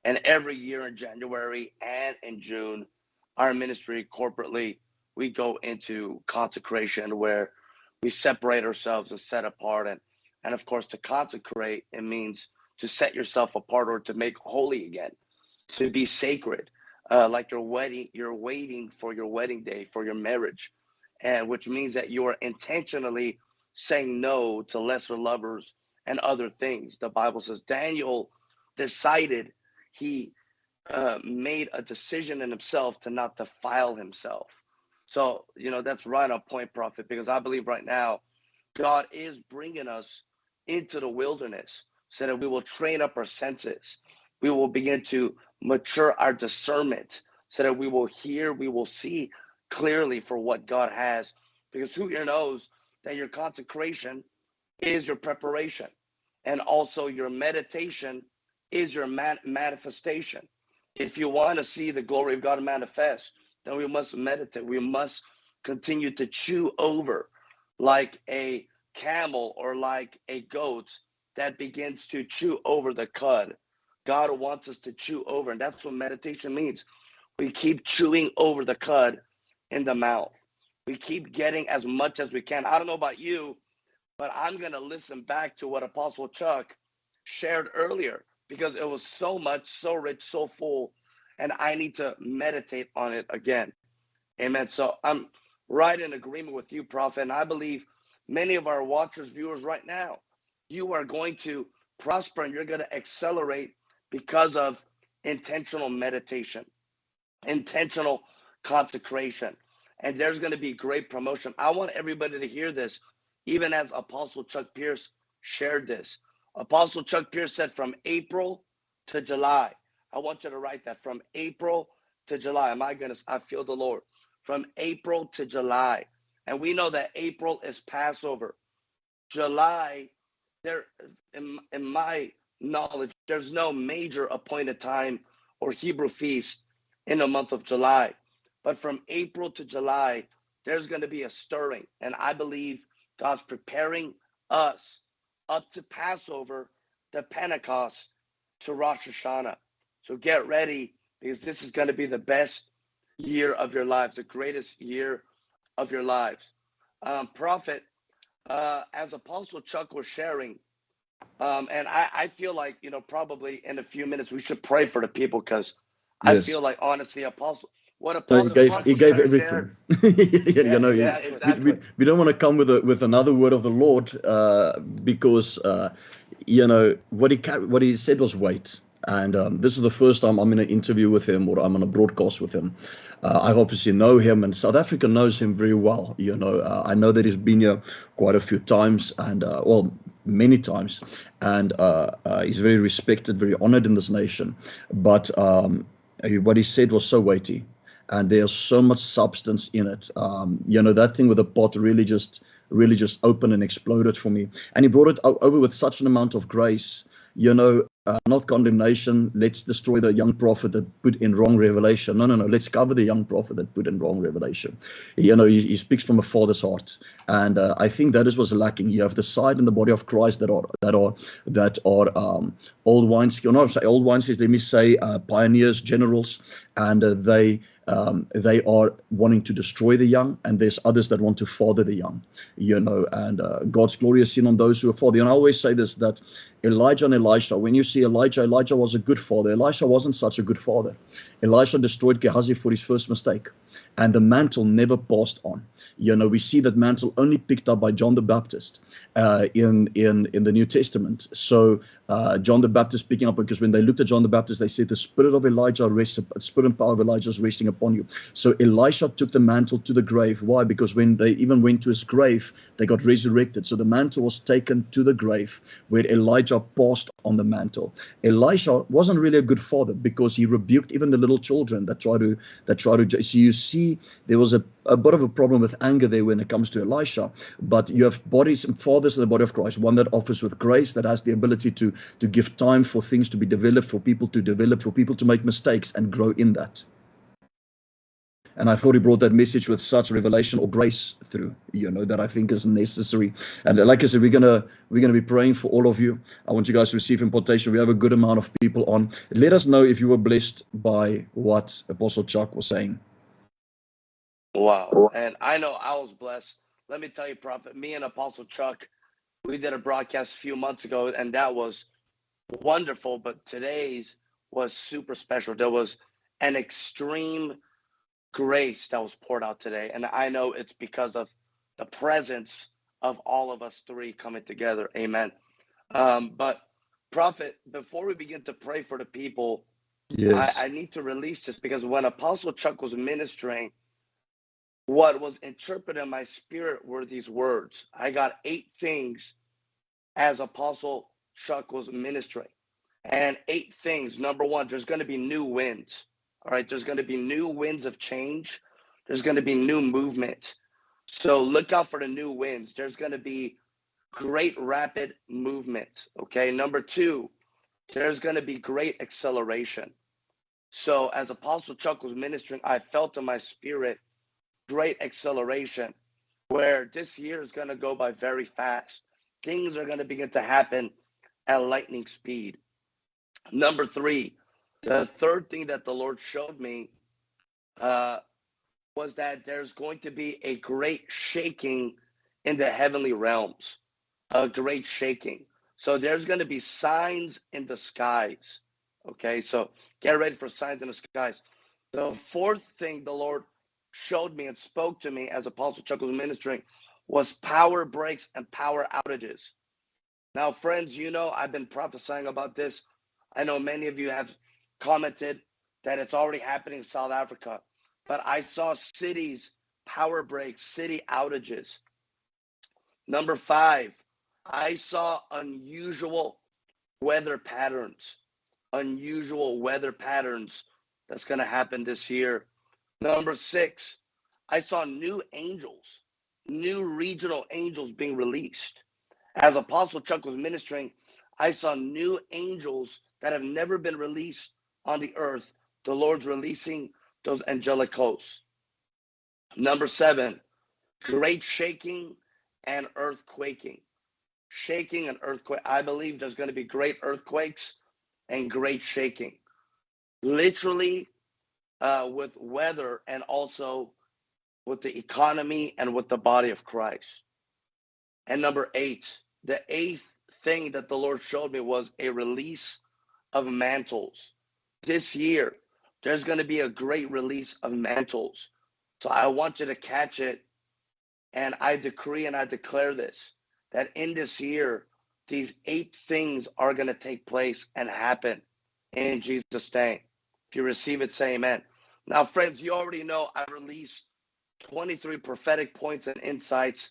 And every year in January and in June, our ministry corporately, we go into consecration where we separate ourselves and set apart. And, and of course, to consecrate, it means to set yourself apart or to make holy again, to be sacred, uh, like your wedding, you're waiting for your wedding day, for your marriage, and which means that you are intentionally saying no to lesser lovers and other things. The Bible says Daniel decided he uh, made a decision in himself to not defile himself. So, you know, that's right on point, prophet, because I believe right now God is bringing us into the wilderness so that we will train up our senses. We will begin to mature our discernment so that we will hear, we will see clearly for what God has. Because who here knows that your consecration is your preparation and also your meditation is your man- manifestation. If you want to see the glory of God manifest, then we must meditate. We must continue to chew over like a camel or like a goat that begins to chew over the cud. God wants us to chew over, and that's what meditation means. We keep chewing over the cud in the mouth. We keep getting as much as we can. I don't know about you, but I'm going to listen back to what Apostle Chuck shared earlier because it was so much, so rich, so full, and I need to meditate on it again. Amen. So I'm right in agreement with you, Prophet, and I believe many of our watchers, viewers right now you are going to prosper and you're going to accelerate because of intentional meditation, intentional consecration. And there's going to be great promotion. I want everybody to hear this, even as Apostle Chuck Pierce shared this. Apostle Chuck Pierce said from April to July. I want you to write that from April to July. My goodness, I feel the Lord. From April to July. And we know that April is Passover. July there in, in my knowledge there's no major appointed time or hebrew feast in the month of july. But from april to july there's going to be a stirring. And i believe god's preparing us up to passover to pentecost to rosh hashanah. So get ready because this is going to be the best year of your lives the greatest year of your lives. Um, prophet uh, as Apostle Chuck was sharing, um, and I, I feel like, you know, probably in a few minutes we should pray for the people because I Yes. feel like honestly, Apostle, what No, Apostle he gave he gave everything. share- you know, yeah, yeah, exactly. we, we, we don't want to come with a, with another word of the Lord uh, because uh, you know what he what he said was wait. And um, this is the first time I'm in an interview with him or I'm on a broadcast with him. Uh, I obviously know him, and South Africa knows him very well. You know, uh, I know that he's been here quite a few times, and uh, well, many times, and uh, uh, he's very respected, very honored in this nation. But um, what he said was so weighty and there's so much substance in it. Um, you know, that thing with the pot really just really just opened and exploded for me. And he brought it over with such an amount of grace. You know, uh, not condemnation. Let's destroy the young prophet that put in wrong revelation. No, no, no. Let's cover the young prophet that put in wrong revelation. You know, he, he speaks from a father's heart, and uh, I think that is what's lacking. You have the side in the body of Christ that are that are that are um, old wineskins, not say old wineskins. Let me say uh, pioneers, generals, and uh, they um, they are wanting to destroy the young, and there's others that want to father the young, you know, and uh, God's glory is seen on those who are father. And I always say this that Elijah and Elisha, when you see Elijah, Elijah was a good father. Elisha wasn't such a good father. Elisha destroyed Gehazi for his first mistake, and the mantle never passed on. You know, we see that mantle only picked up by John the Baptist uh, in in in the New Testament. So uh, John the Baptist picking up because when they looked at John the Baptist, they said the spirit of Elijah rests, the spirit and power of Elijah is resting upon you. So Elisha took the mantle to the grave. Why? Because when they even went to his grave, they got resurrected. So the mantle was taken to the grave where Elijah passed on the mantle. Elisha wasn't really a good father because he rebuked even the little children that try to that try to. So you see, there was a, a bit of a problem with anger there when it comes to Elisha. But you have bodies and fathers in the body of Christ. One that offers with grace, that has the ability to to give time for things to be developed, for people to develop, for people to make mistakes and grow in that. And I thought he brought that message with such revelation or grace through, you know, that I think is necessary. And like I said, we're gonna we're gonna be praying for all of you. I want you guys to receive impartation. We have a good amount of people on. Let us know if you were blessed by what Apostle Chuck was saying. Wow. And I know I was blessed. Let me tell you, Prophet, me and Apostle Chuck, we did a broadcast a few months ago, and that was wonderful. But today's was super special. There was an extreme grace that was poured out today. And I know it's because of the presence of all of us three coming together. Amen. Um, but, Prophet, before we begin to pray for the people, Yes. I, I need to release this because when Apostle Chuck was ministering, what was interpreted in my spirit were these words. I got eight things as Apostle Chuck was ministering. And eight things. Number one, there's going to be new winds. All right. There's going to be new winds of change. There's going to be new movement. So look out for the new winds. There's going to be great rapid movement. Okay. Number two, there's going to be great acceleration. So as Apostle Chuck was ministering, I felt in my spirit great acceleration where this year is going to go by very fast. Things are going to begin to happen at lightning speed. Number three, the third thing that the Lord showed me uh, was that there's going to be a great shaking in the heavenly realms, a great shaking. So there's going to be signs in the skies. Okay, so get ready for signs in the skies. The fourth thing the Lord showed me and spoke to me as Apostle Chuck was ministering was power breaks and power outages. Now, friends, you know I've been prophesying about this. I know many of you have commented that it's already happening in South Africa, but I saw cities power breaks, city outages. Number five, I saw unusual weather patterns, unusual weather patterns that's going to happen this year. Number six, I saw new angels, new regional angels being released. As Apostle Chuck was ministering, I saw new angels that have never been released on the earth. The Lord's releasing those angelic hosts. Number seven, great shaking and earthquaking. Shaking and earthquake. I believe there's going to be great earthquakes and great shaking. Literally, uh, with weather and also with the economy and with the body of Christ. And number eight, the eighth thing that the Lord showed me was a release of mantles. This year, there's going to be a great release of mantles. So I want you to catch it. And I decree and I declare this that in this year, these eight things are going to take place and happen in Jesus' name. If you receive it, say amen. Now, friends, you already know I released 23 prophetic points and insights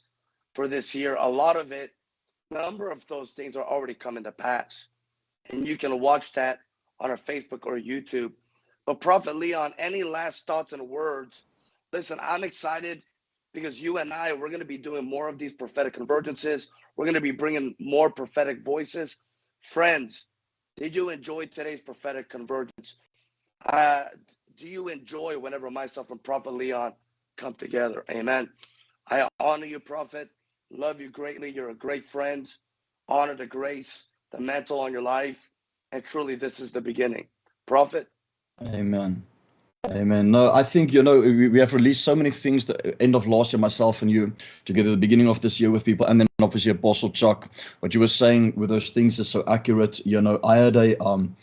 for this year. A lot of it, a number of those things are already coming to pass. And you can watch that on our Facebook or YouTube. But Prophet Leon, any last thoughts and words? Listen, I'm excited because you and I, we're going to be doing more of these prophetic convergences. We're going to be bringing more prophetic voices. Friends, did you enjoy today's prophetic convergence? Uh, do you enjoy whenever myself and Prophet Leon come together? Amen. I honor you, Prophet. Love you greatly. You're a great friend. Honor the grace, the mantle on your life. And truly, this is the beginning. Prophet. Amen. Amen. No, I think, you know, we, we have released so many things the end of last year, myself and you, together the beginning of this year with people, and then obviously Apostle Chuck. What you were saying with those things is so accurate. You know, I had a um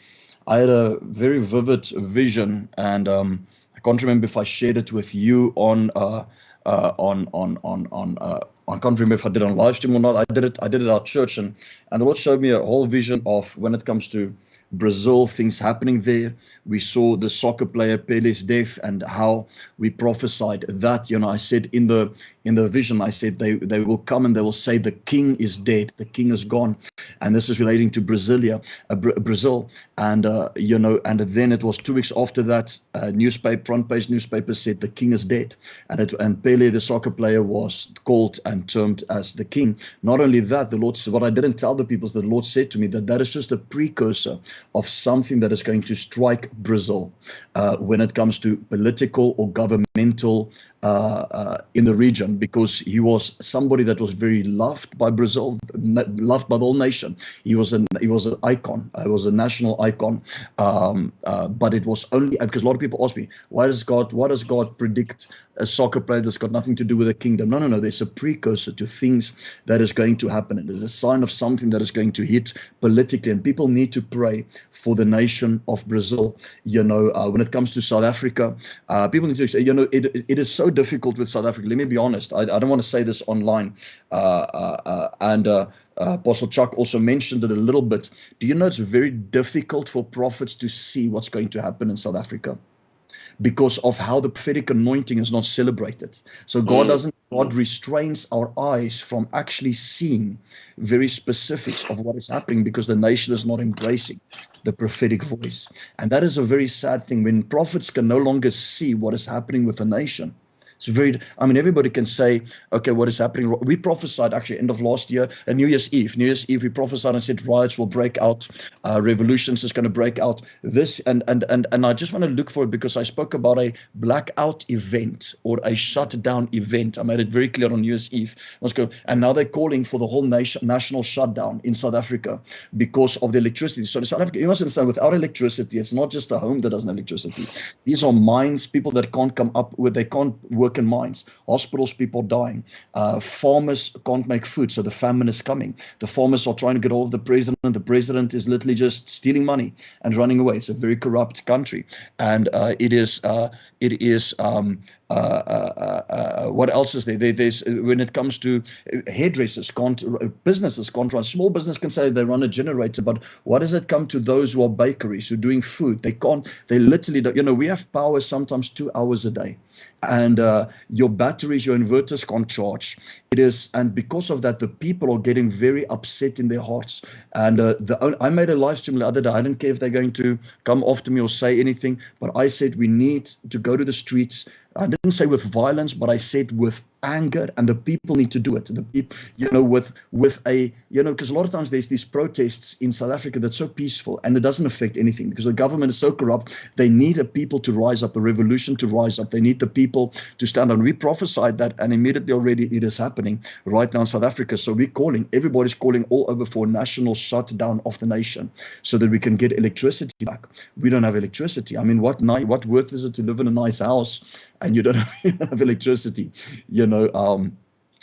I had a very vivid vision and um I can't remember if I shared it with you on uh uh on on on on uh I can't remember if I did on live stream or not. I did it. I did it at church, and and the Lord showed me a whole vision of when it comes to Brazil, things happening there. We saw the soccer player Pele's death and how we prophesied that. You know, I said in the in the vision, I said they they will come and they will say the king is dead, the king is gone, and this is relating to Brasilia, uh, Brazil, and uh, you know, and then it was two weeks after that, uh, newspaper front page newspaper said the king is dead, and it and Pele, the soccer player, was called and termed as the king. Not only that, the Lord said, what I didn't tell the people is that the Lord said to me that that is just a precursor of something that is going to strike Brazil uh, when it comes to political or governmental in the region because he was somebody that was very loved by Brazil, loved by the whole nation. He was an he was an icon. He was a national icon. Um, uh, but it was only because a lot of people ask me, why does God why does God predict a soccer player that's got nothing to do with the kingdom? No, no, no. There's a precursor to things that is going to happen. It is a sign of something that is going to hit politically, and people need to pray for the nation of Brazil. You know, uh, when it comes to South Africa, uh, people need to you know it it is so difficult with South Africa. Let me be honest. I, I don't want to say this online. Uh, uh, uh and uh, uh, Apostle Chuck also mentioned it a little bit. Do you know it's very difficult for prophets to see what's going to happen in South Africa? because of how the prophetic anointing is not celebrated. So God mm. doesn't, God restrains our eyes from actually seeing very specifics of what is happening because the nation is not embracing the prophetic voice. And that is a very sad thing when prophets can no longer see what is happening with the nation it's very, I mean, everybody can say, okay, what is happening? We prophesied actually end of last year, and New Year's Eve. New Year's Eve, we prophesied and said riots will break out, uh, revolutions is going to break out. This and and and and I just want to look for it because I spoke about a blackout event or a shutdown event. I made it very clear on New Year's Eve. Let's go. And now they're calling for the whole nation national shutdown in South Africa because of the electricity. So South Africa, you must understand, without electricity, it's not just a home that doesn't have electricity. These are mines, people that can't come up with, they can't work in mines, hospitals, people dying. Uh, farmers can't make food, so the famine is coming. The farmers are trying to get hold of the president. The president is literally just stealing money and running away. It's a very corrupt country, and uh, it is uh, it is um, uh, uh, uh, what else is there? there? There's when it comes to hairdressers, businesses can't. Small business can say they run a generator, but what does it come to those who are bakeries who are doing food? They can't. They literally, don't, you know, we have power sometimes two hours a day, and uh, your batteries, your inverters can't charge. It is, and because of that, the people are getting very upset in their hearts. And uh, the I made a live stream the other day. I didn't care if they're going to come after me or say anything, but I said we need to go to the streets I didn't say with violence, but I said with anger and the people need to do it. The people you know with with a you know because a lot of times there's these protests in south africa that's so peaceful and it doesn't affect anything because the government is so corrupt they need a people to rise up a revolution to rise up. They need the people to stand on. We prophesied that and immediately already it is happening right now in south africa. So we're calling everybody's calling all over for a national shutdown of the nation so that we can get electricity back. We don't have electricity. I mean what night what worth is it to live in a nice house and you don't have, electricity you know um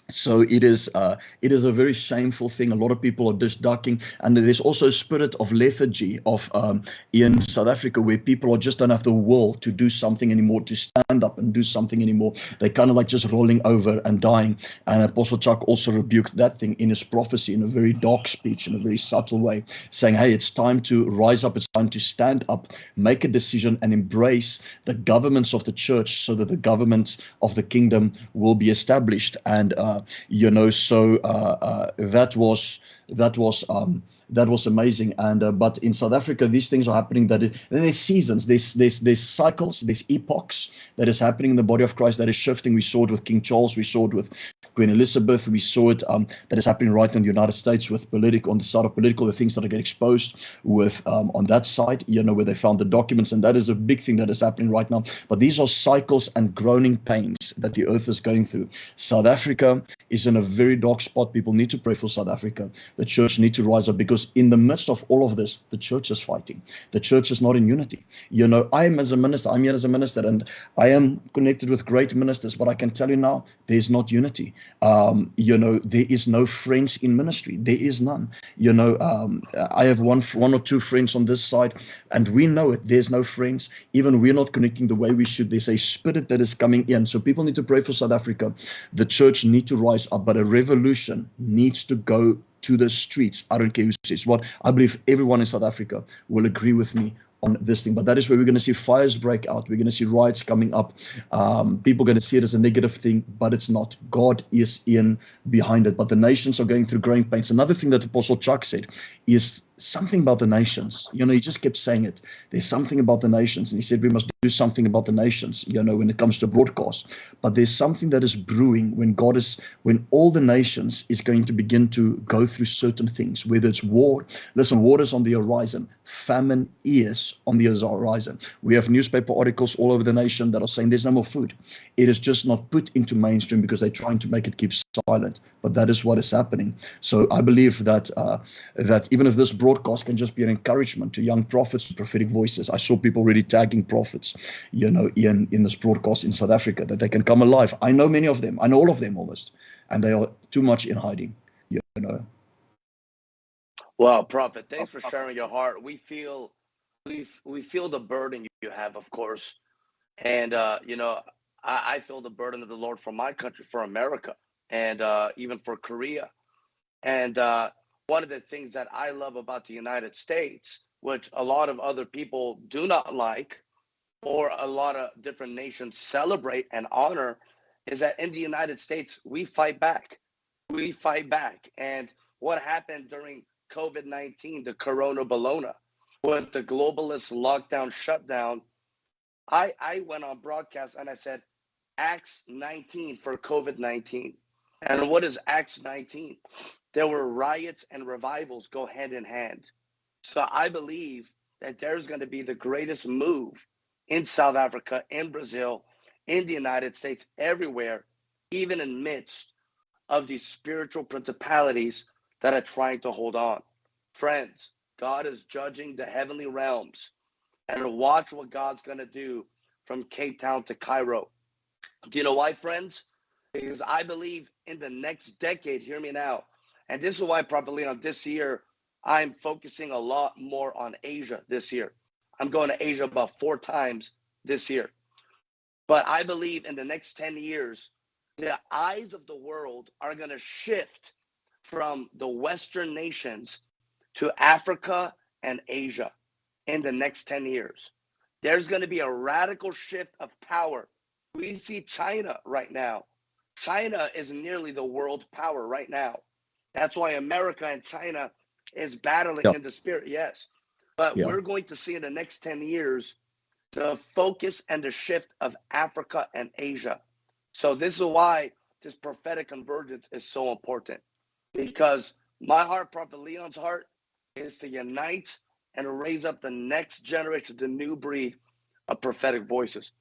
so it is uh, it is a very shameful thing. A lot of people are just ducking and there's also a spirit of lethargy of um, in south africa where people are just don't have the will to do something anymore to stand up and do something anymore. They kind of like just rolling over and dying. And apostle chuck also rebuked that thing in his prophecy in a very dark speech in a very subtle way saying hey it's time to rise up. It's time to stand up make a decision and embrace the governments of the church so that the governments of the kingdom will be established. And uh, you know so uh, uh, that was that was um, that was amazing. And uh, but in south africa these things are happening that it, there's seasons there's there's there's cycles there's epochs that is happening in the body of christ that is shifting. We saw it with king charles we saw it with queen elizabeth we saw it um, that is happening right in the united states with political on the side of political the things that are getting exposed with um, on that side you know where they found the documents. And that is a big thing that is happening right now. But these are cycles and groaning pains that the earth is going through. South africa is in a very dark spot. People need to pray for south africa the church need to rise up because in the midst of all of this, the church is fighting. The church is not in unity. You know, I am as a minister, I'm here as a minister, and I am connected with great ministers, but I can tell you now, there's not unity. Um, you know, there is no friends in ministry. There is none. You know, um, I have one one or two friends on this side, and we know it. There's no friends. Even we're not connecting the way we should. There's a spirit that is coming in. So people need to pray for South Africa. The church need to rise up, but a revolution needs to go to the streets. I don't care who says what. I believe everyone in South Africa will agree with me on this thing. But that is where we're going to see fires break out. We're going to see riots coming up. Um, people are going to see it as a negative thing, but it's not. God is in behind it. But the nations are going through growing pains. Another thing that Apostle Chuck said is something about the nations. You know, he just kept saying it. There's something about the nations. And he said we must do something about the nations, you know, when it comes to broadcast. But there's something that is brewing when God is, when all the nations is going to begin to go through certain things, whether it's war. Listen, war is on the horizon. Famine is on the horizon. We have newspaper articles all over the nation that are saying there's no more food. It is just not put into mainstream because they're trying to make it keep silent. But that is what is happening. So I believe that uh, that even if this broadcast can just be an encouragement to young prophets, prophetic voices. I saw people really tagging prophets, you know, in in this broadcast in South Africa that they can come alive. I know many of them. I know all of them almost, and they are too much in hiding. You know. Well, prophet, thanks for sharing your heart. We feel we we feel the burden you have, of course, and uh, you know, I, I feel the burden of the Lord for my country, for America, and uh, even for Korea, and uh, one of the things that I love about the United States, which a lot of other people do not like, or a lot of different nations celebrate and honor, is that in the United States, we fight back. We fight back. And what happened during COVID 19, the Corona Bologna, with the globalist lockdown shutdown, I, I went on broadcast and I said, Acts 19 for COVID 19. And what is Acts 19? there were riots and revivals go hand in hand. So I believe that there's going to be the greatest move in South Africa, in Brazil, in the United States, everywhere, even in midst of these spiritual principalities that are trying to hold on. Friends, God is judging the heavenly realms. And watch what God's going to do from Cape Town to Cairo. Do you know why, friends? Because I believe in the next decade, hear me now, and this is why probably on this year, I'm focusing a lot more on Asia this year. I'm going to Asia about four times this year. But I believe in the next 10 years, the eyes of the world are going to shift from the Western nations to Africa and Asia in the next 10 years. There's going to be a radical shift of power. We see China right now. China is nearly the world power right now. That's why America and China is battling in the spirit. Yes. But we're going to see in the next 10 years the focus and the shift of Africa and Asia. So this is why this prophetic convergence is so important. Because my heart, Prophet Leon's heart, is to unite and raise up the next generation, the new breed of prophetic voices.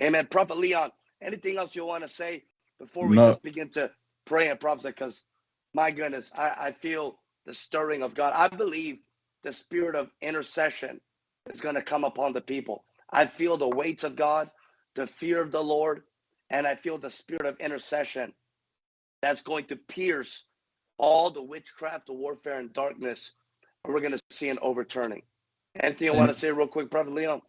Amen. Prophet Leon, anything else you want to say before we no. just begin to pray and prophesy? Because my goodness, I, I feel the stirring of God. I believe the spirit of intercession is going to come upon the people. I feel the weight of God, the fear of the Lord, and I feel the spirit of intercession that's going to pierce all the witchcraft, the warfare, and darkness. And we're going to see an overturning. Anything I want to say real quick, Prophet Leon?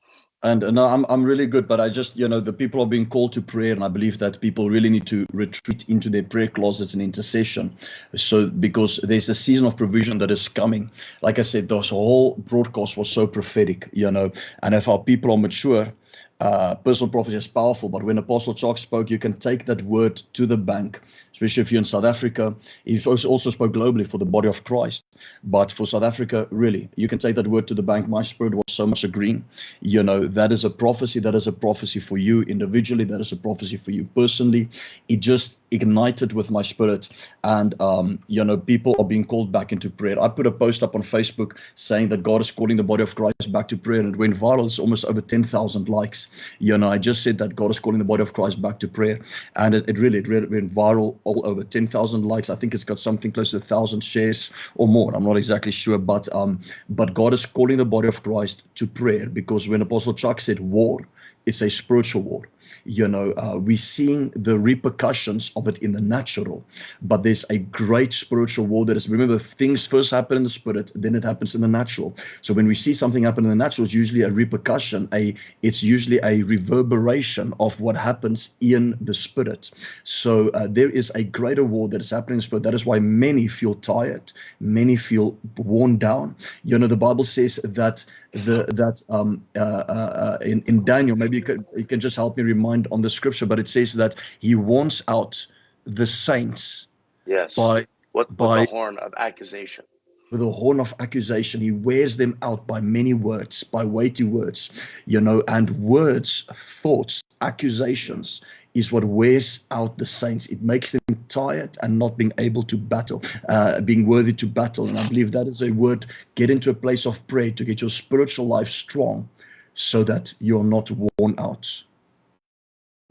And I'm I'm really good, but I just you know the people are being called to prayer, and I believe that people really need to retreat into their prayer closets and intercession. So because there's a season of provision that is coming. Like I said, this whole broadcast was so prophetic, you know. And if our people are mature, uh, personal prophecy is powerful, but when Apostle Chuck spoke, you can take that word to the bank, especially if you're in South Africa. He also spoke globally for the body of Christ. But for South Africa, really, you can take that word to the bank. My spirit was so much agreeing. You know, that is a prophecy. That is a prophecy for you individually. That is a prophecy for you personally. It just ignited with my spirit. And, um, you know, people are being called back into prayer. I put a post up on Facebook saying that God is calling the body of Christ back to prayer. And it went viral. It's almost over 10,000 likes. You know, I just said that God is calling the body of Christ back to prayer, and it, it really it really went viral all over 10,000 likes. I think it's got something close to a thousand shares or more. I'm not exactly sure, but um, but God is calling the body of Christ to prayer because when Apostle Chuck said war, it's a spiritual war. You know, uh, we're seeing the repercussions of it in the natural, but there's a great spiritual war that is. Remember, things first happen in the spirit, then it happens in the natural. So when we see something happen in the natural, it's usually a repercussion. A it's usually a reverberation of what happens in the spirit. So uh, there is a greater war that is happening in the spirit. That is why many feel tired, many feel worn down. You know, the Bible says that the that um uh, uh, uh in in Daniel, maybe you you can just help me remind on the scripture, but it says that he wants out the saints. Yes. By what by the horn of accusation. With a horn of accusation, he wears them out by many words, by weighty words, you know, and words, thoughts, accusations is what wears out the saints. It makes them tired and not being able to battle, uh, being worthy to battle. And I believe that is a word. Get into a place of prayer to get your spiritual life strong so that you're not worn out.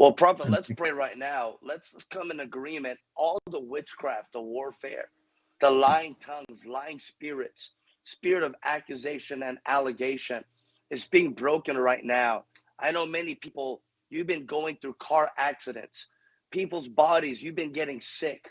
Well, Prophet, let's pray right now. Let's come in agreement. All the witchcraft, the warfare, the lying tongues, lying spirits, spirit of accusation and allegation is being broken right now. I know many people, you've been going through car accidents, people's bodies, you've been getting sick,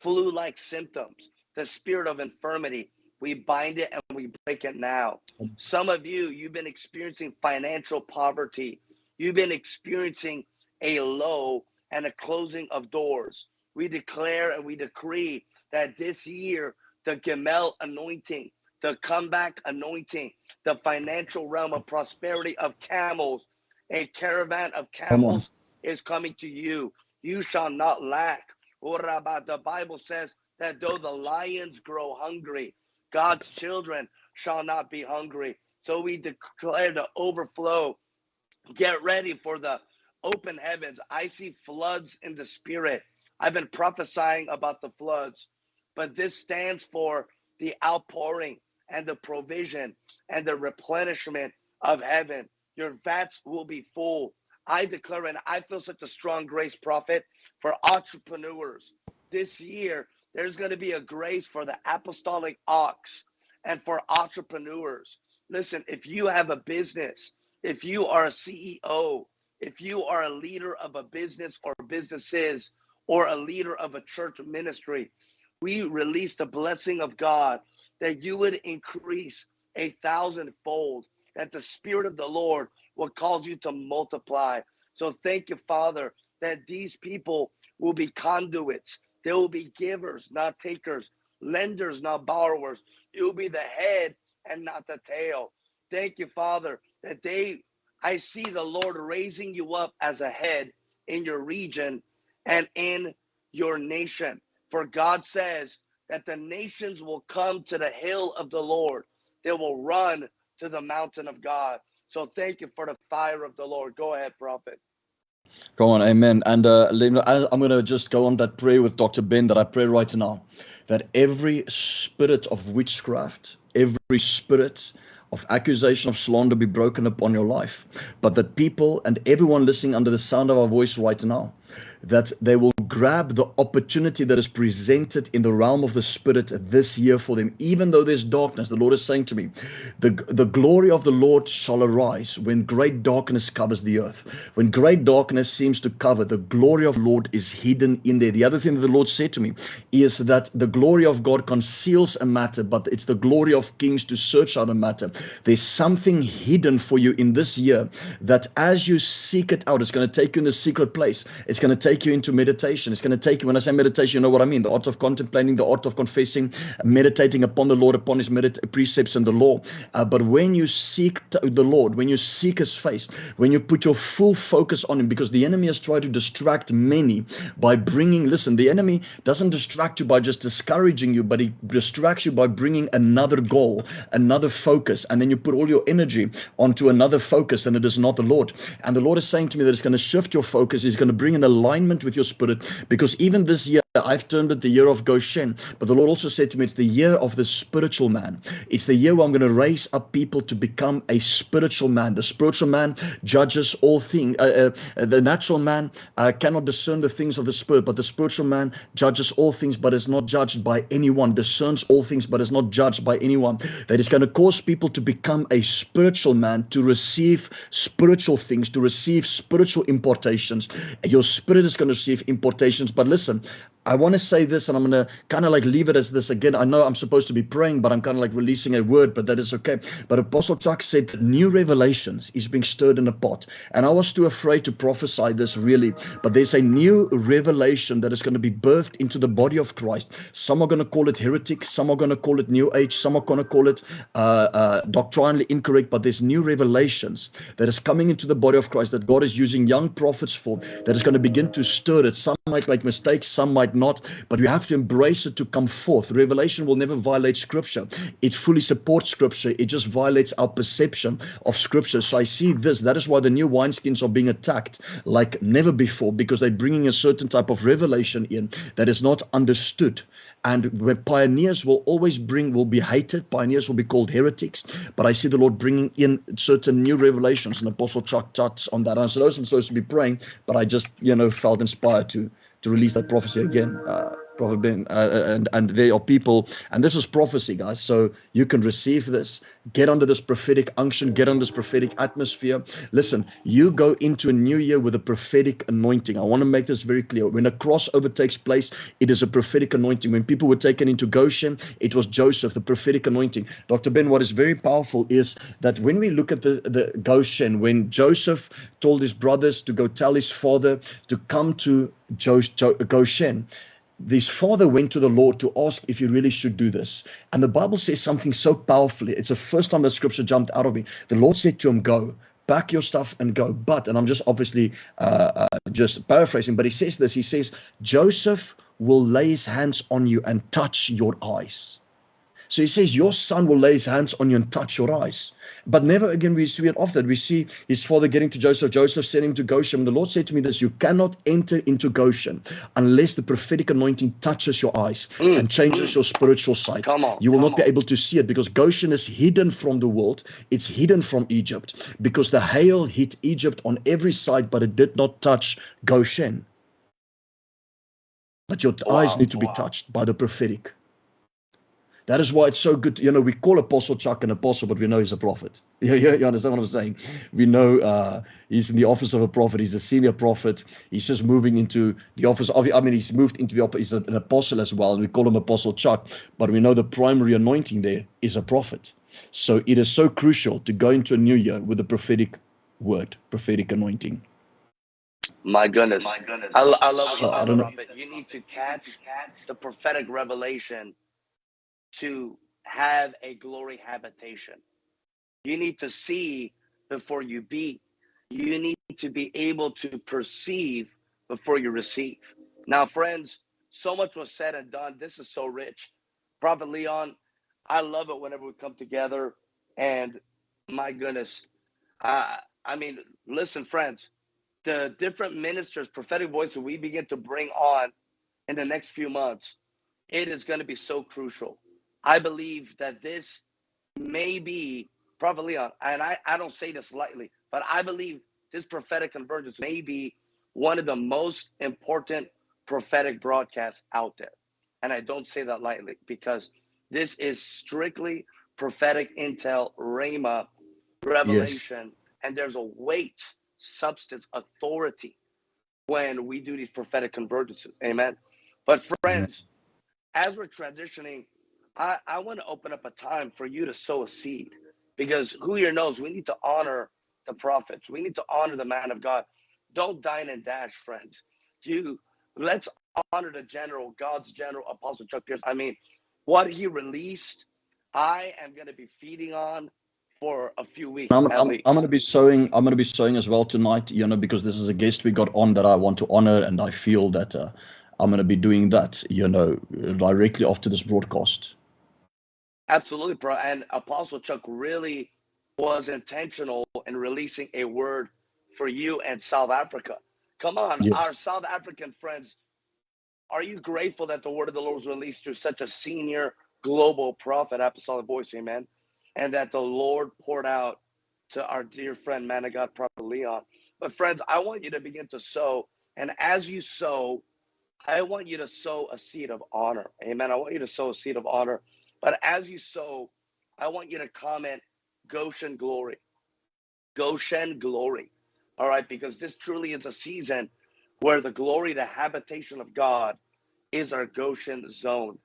flu like symptoms, the spirit of infirmity. We bind it and we break it now. Some of you, you've been experiencing financial poverty. You've been experiencing a low and a closing of doors. We declare and we decree that this year, the Gimel anointing, the comeback anointing, the financial realm of prosperity of camels, a caravan of camels is coming to you. You shall not lack. Oh, what about the Bible says that though the lions grow hungry, God's children shall not be hungry. So we declare the overflow. Get ready for the open heavens. I see floods in the spirit. I've been prophesying about the floods, but this stands for the outpouring and the provision and the replenishment of heaven. Your vats will be full. I declare, and I feel such a strong grace, prophet, for entrepreneurs. This year, there's going to be a grace for the apostolic ox and for entrepreneurs. Listen, if you have a business, if you are a CEO, if you are a leader of a business or businesses or a leader of a church ministry, we release the blessing of God that you would increase a thousandfold, that the Spirit of the Lord will cause you to multiply. So thank you, Father, that these people will be conduits. They will be givers, not takers, lenders, not borrowers. You will be the head and not the tail. Thank you, Father, that they I see the Lord raising you up as a head in your region and in your nation. For God says that the nations will come to the hill of the Lord, they will run to the mountain of God. So thank you for the fire of the Lord. Go ahead, prophet. Go on, amen. And uh, I'm going to just go on that prayer with Dr. Ben that I pray right now that every spirit of witchcraft, every spirit of accusation of slander be broken upon your life, but that people and everyone listening under the sound of our voice right now, that they will grab the opportunity that is presented in the realm of the spirit this year for them. Even though there's darkness the lord is saying to me the the glory of the lord shall arise when great darkness covers the earth. When great darkness seems to cover the glory of the lord is hidden in there. The other thing that the lord said to me is that the glory of god conceals a matter but it's the glory of kings to search out a matter. There's something hidden for you in this year that as you seek it out it's going to take you in the secret place. It's going to take you into meditation. It's going to take you when i say meditation you know what i mean? The art of contemplating the art of confessing meditating upon the lord upon his precepts and the law. Uh, but when you seek the lord when you seek his face when you put your full focus on him because the enemy has tried to distract many by bringing listen the enemy doesn't distract you by just discouraging you but he distracts you by bringing another goal another focus and then you put all your energy onto another focus and it is not the lord. And the lord is saying to me that it's going to shift your focus he's going to bring an alignment with your spirit because even this year I've termed it the year of Goshen, but the Lord also said to me, it's the year of the spiritual man. It's the year where I'm going to raise up people to become a spiritual man. The spiritual man judges all things. Uh, uh, the natural man uh, cannot discern the things of the spirit, but the spiritual man judges all things, but is not judged by anyone, discerns all things, but is not judged by anyone. That is going to cause people to become a spiritual man, to receive spiritual things, to receive spiritual importations. Your spirit is going to receive importations, but listen, I want to say this and I'm going to kind of like leave it as this again. I know I'm supposed to be praying, but I'm kind of like releasing a word, but that is okay. But Apostle Chuck said that new revelations is being stirred in a pot. And I was too afraid to prophesy this really, but there's a new revelation that is going to be birthed into the body of Christ. Some are going to call it heretic, some are going to call it new age, some are going to call it uh, uh, doctrinally incorrect, but there's new revelations that is coming into the body of Christ that God is using young prophets for that is going to begin to stir it. Some might make mistakes, some might not, but we have to embrace it to come forth. Revelation will never violate scripture. It fully supports scripture. It just violates our perception of scripture. So I see this. That is why the new wineskins are being attacked like never before because they're bringing a certain type of revelation in that is not understood. And where pioneers will always bring, will be hated. Pioneers will be called heretics. But I see the Lord bringing in certain new revelations. And Apostle Chuck touched on that. I said, I wasn't supposed to be praying, but I just, you know, felt inspired to to release that prophecy again. Uh, Ben, uh, uh, and and there are people, and this is prophecy, guys. So you can receive this, get under this prophetic unction, get under this prophetic atmosphere. Listen, you go into a new year with a prophetic anointing. I want to make this very clear. When a crossover takes place, it is a prophetic anointing. When people were taken into Goshen, it was Joseph, the prophetic anointing. Dr. Ben, what is very powerful is that when we look at the, the Goshen, when Joseph told his brothers to go tell his father to come to Goshen, this father went to the Lord to ask if he really should do this. And the Bible says something so powerfully. It's the first time that scripture jumped out of me. The Lord said to him, Go, pack your stuff and go. But, and I'm just obviously uh, uh, just paraphrasing, but he says this He says, Joseph will lay his hands on you and touch your eyes. So he says, Your son will lay his hands on you and touch your eyes. But never again we see it often. We see his father getting to Joseph, Joseph sending him to Goshen. The Lord said to me this You cannot enter into Goshen unless the prophetic anointing touches your eyes mm. and changes mm. your spiritual sight. Come on, you will not on. be able to see it because Goshen is hidden from the world, it's hidden from Egypt because the hail hit Egypt on every side, but it did not touch Goshen. But your wow, eyes need to wow. be touched by the prophetic. That is why it's so good. To, you know, we call Apostle Chuck an apostle, but we know he's a prophet. You, you, you understand what I'm saying? We know uh, he's in the office of a prophet. He's a senior prophet. He's just moving into the office of, I mean, he's moved into the, office. he's an apostle as well. And we call him Apostle Chuck, but we know the primary anointing there is a prophet. So it is so crucial to go into a new year with a prophetic word, prophetic anointing. My goodness. My goodness. I, I love so, I don't know. You need to catch the prophetic revelation to have a glory habitation. You need to see before you be. You need to be able to perceive before you receive. Now, friends, so much was said and done. This is so rich. Prophet Leon, I love it whenever we come together. And my goodness, uh, I mean, listen, friends, the different ministers, prophetic voices we begin to bring on in the next few months, it is going to be so crucial. I believe that this may be probably, and I, I don't say this lightly, but I believe this prophetic convergence may be one of the most important prophetic broadcasts out there. And I don't say that lightly because this is strictly prophetic intel, Rhema, revelation, and there's a weight, substance, authority when we do these prophetic convergences. Amen. But friends, as we're transitioning, I, I want to open up a time for you to sow a seed because who here knows we need to honor the prophets. We need to honor the man of God. Don't dine and dash, friends. You let's honor the general, God's general, Apostle Chuck Pierce. I mean, what he released, I am going to be feeding on for a few weeks. I'm, I'm. I'm going to be sowing. I'm going to be sowing as well tonight. You know, because this is a guest we got on that I want to honor, and I feel that uh, I'm going to be doing that. You know, directly after this broadcast. Absolutely, bro. And Apostle Chuck really was intentional in releasing a word for you and South Africa. Come on, Yes. our South African friends, are you grateful that the word of the Lord was released through such a senior global prophet, apostolic voice, amen? And that the Lord poured out to our dear friend, man of God, Prophet Leon. But friends, I want you to begin to sow. And as you sow, I want you to sow a seed of honor. Amen. I want you to sow a seed of honor. But as you sow, I want you to comment Goshen glory. Goshen glory. All right, because this truly is a season where the glory, the habitation of God is our Goshen zone.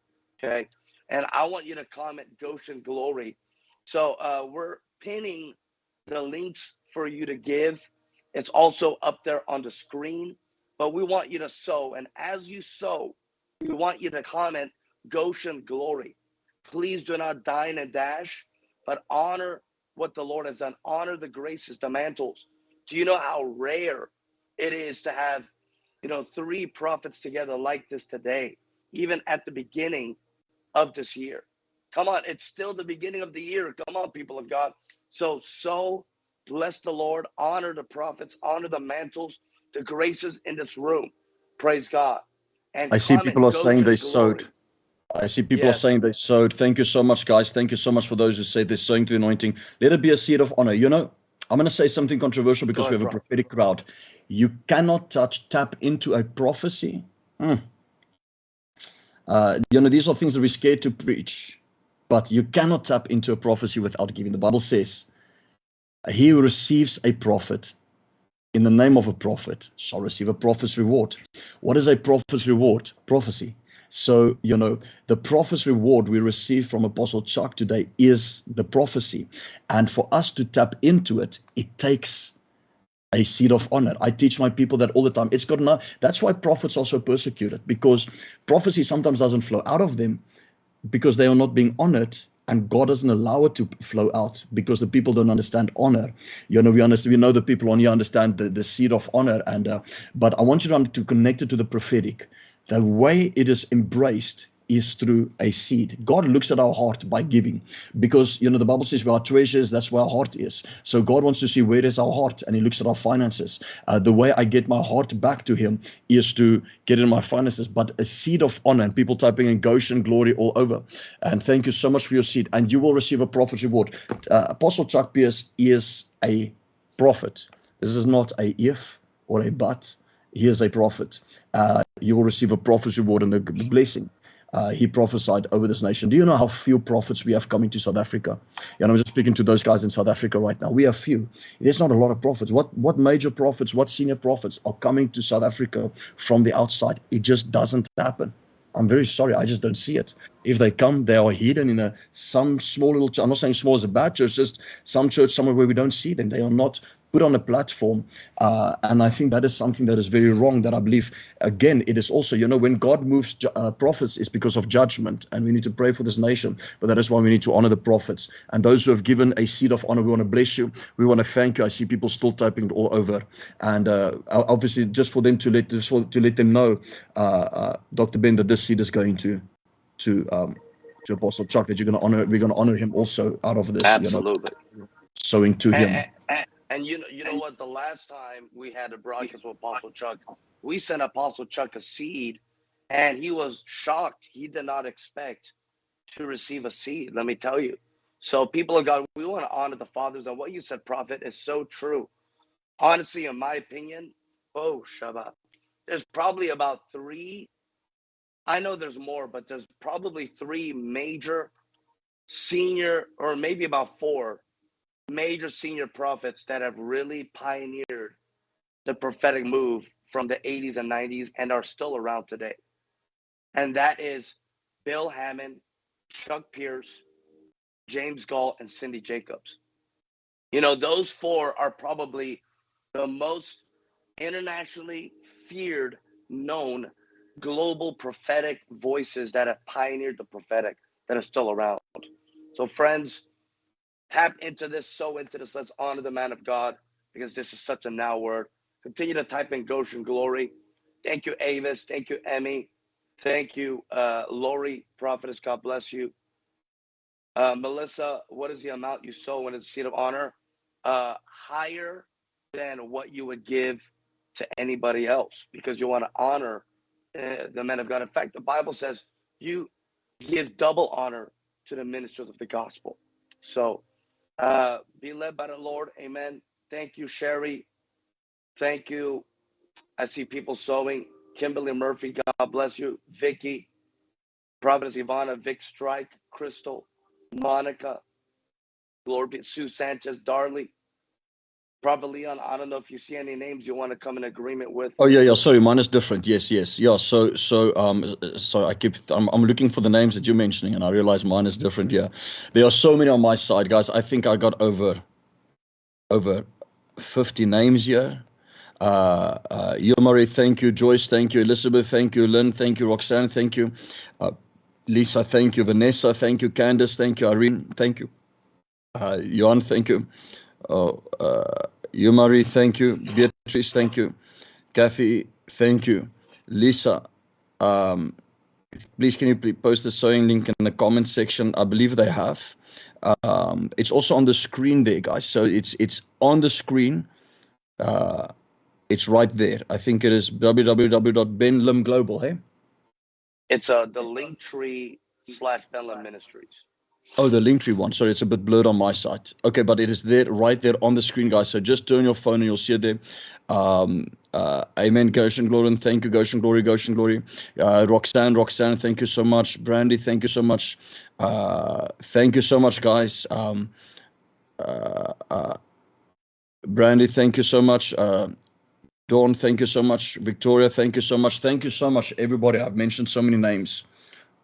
Okay. And I want you to comment Goshen glory. So uh, we're pinning the links for you to give. It's also up there on the screen, but we want you to sow. And as you sow, we want you to comment Goshen glory. Please do not dine and dash, but honor what the Lord has done. Honor the graces, the mantles. Do you know how rare it is to have, you know, three prophets together like this today, even at the beginning of this year? Come on, it's still the beginning of the year. Come on, people of God. So, so bless the Lord, honor the prophets, honor the mantles, the graces in this room. Praise God. And I see people are saying they glory. sowed. I see people Yes. are saying they sowed. Thank you so much, guys. Thank you so much for those who say they're sowing to the anointing. Let it be a seed of honor. You know, I'm going to say something controversial because we have a prophetic crowd. You cannot touch, tap into a prophecy. Hmm. Uh, you know, these are things that we're scared to preach, but you cannot tap into a prophecy without giving. The Bible says, He who receives a prophet in the name of a prophet shall receive a prophet's reward. What is a prophet's reward? Prophecy. So, you know, the prophet's reward we receive from Apostle Chuck today is the prophecy. And for us to tap into it, it takes a seed of honor. I teach my people that all the time. It's got no, that's why prophets are so persecuted because prophecy sometimes doesn't flow out of them because they are not being honored and God doesn't allow it to flow out because the people don't understand honor. You know, we understand, we know the people on here understand the, the seed of honor. And, uh, but I want you to, to connect it to the prophetic. The way it is embraced is through a seed. God looks at our heart by giving because, you know, the Bible says where our treasure is, that's where our heart is. So God wants to see where is our heart and he looks at our finances. Uh, the way I get my heart back to him is to get in my finances, but a seed of honor and people typing in Goshen glory all over. And thank you so much for your seed and you will receive a prophet's reward. Uh, Apostle Chuck Pierce is a prophet. This is not a if or a but. He is a prophet. Uh, you will receive a prophet's reward and the the blessing. Uh, he prophesied over this nation. Do you know how few prophets we have coming to South Africa? And I'm just speaking to those guys in South Africa right now. We have few. There's not a lot of prophets. What what major prophets, what senior prophets are coming to South Africa from the outside? It just doesn't happen. I'm very sorry. I just don't see it. If they come, they are hidden in a some small little. I'm not saying small is a bad church. Just some church somewhere where we don't see them. They are not put on a platform, uh, and I think that is something that is very wrong. That I believe again, it is also you know when God moves ju- uh, prophets, it's because of judgment, and we need to pray for this nation. But that is why we need to honor the prophets and those who have given a seed of honor. We want to bless you. We want to thank you. I see people still typing it all over, and uh, obviously just for them to let just for, to let them know, uh, uh, Dr. Ben, that this seed is going to to um, to Apostle Chuck that you're going to honor. We're going to honor him also out of this. You know, sowing to him. And, and, and you know, you know what? The last time we had a broadcast with Apostle Chuck, we sent Apostle Chuck a seed, and he was shocked. He did not expect to receive a seed. Let me tell you. So, people of God, we want to honor the fathers, and what you said, Prophet, is so true. Honestly, in my opinion, oh Shabbat. There's probably about three. I know there's more, but there's probably three major senior, or maybe about four major senior prophets that have really pioneered the prophetic move from the 80s and 90s and are still around today. And that is Bill Hamon, Chuck Pierce, James Goll, and Cindy Jacobs. You know, those four are probably the most internationally feared, known global prophetic voices that have pioneered the prophetic that are still around. So, friends, tap into this, sow into this. Let's honor the man of God because this is such a now word. Continue to type in Goshen Glory. Thank you, Avis. Thank you, Emmy. Thank you, uh, Lori, prophetess. God bless you. Uh, Melissa, what is the amount you sow in a seat of honor? Uh, higher than what you would give to anybody else because you want to honor uh, the men of God. In fact, the Bible says you give double honor to the ministers of the gospel. So uh, be led by the Lord. Amen. Thank you, Sherry. Thank you. I see people sowing. Kimberly Murphy, God bless you. Vicky, Providence Ivana, Vic Strike, Crystal, Monica, Lord be Sue Sanchez, Darley, Prophet Leon. I don't know if you see any names you want to come in agreement with. Oh yeah, yeah. Sorry, mine is different. Yes, yes, yeah. So, so, um, so I keep. I'm, I'm looking for the names that you're mentioning, and I realize mine is different. Yeah, there are so many on my side, guys. I think I got over, over, fifty names here. Uh, uh, Yomari, thank you. Joyce, thank you. Elizabeth, thank you. Lynn, thank you. Roxanne, thank you. Uh, Lisa, thank you. Vanessa, thank you. Candace, thank you. Irene, thank you. Uh, Johan, thank you. Oh, uh, Yomari, thank you. Beatrice, thank you. Kathy, thank you. Lisa, um, please can you please post the sowing link in the comment section? I believe they have. Um, it's also on the screen there, guys. So it's it's on the screen. Uh, it's right there. I think it is www.benlimglobal, hey? It's uh, the link tree slash Benlam Ministries. Oh, the Linktree one. Sorry, it's a bit blurred on my side. Okay, but it is there, right there on the screen, guys. So just turn your phone and you'll see it there. Um, uh, amen. Goshen Glory, and thank you. Goshen Glory, Goshen Glory. Uh, Roxanne, Roxanne, thank you so much. Brandy, thank you so much. Uh, thank you so much, guys. Um, uh, uh, Brandy, thank you so much. Uh, Dawn, thank you so much. Victoria, thank you so much. Thank you so much, everybody. I've mentioned so many names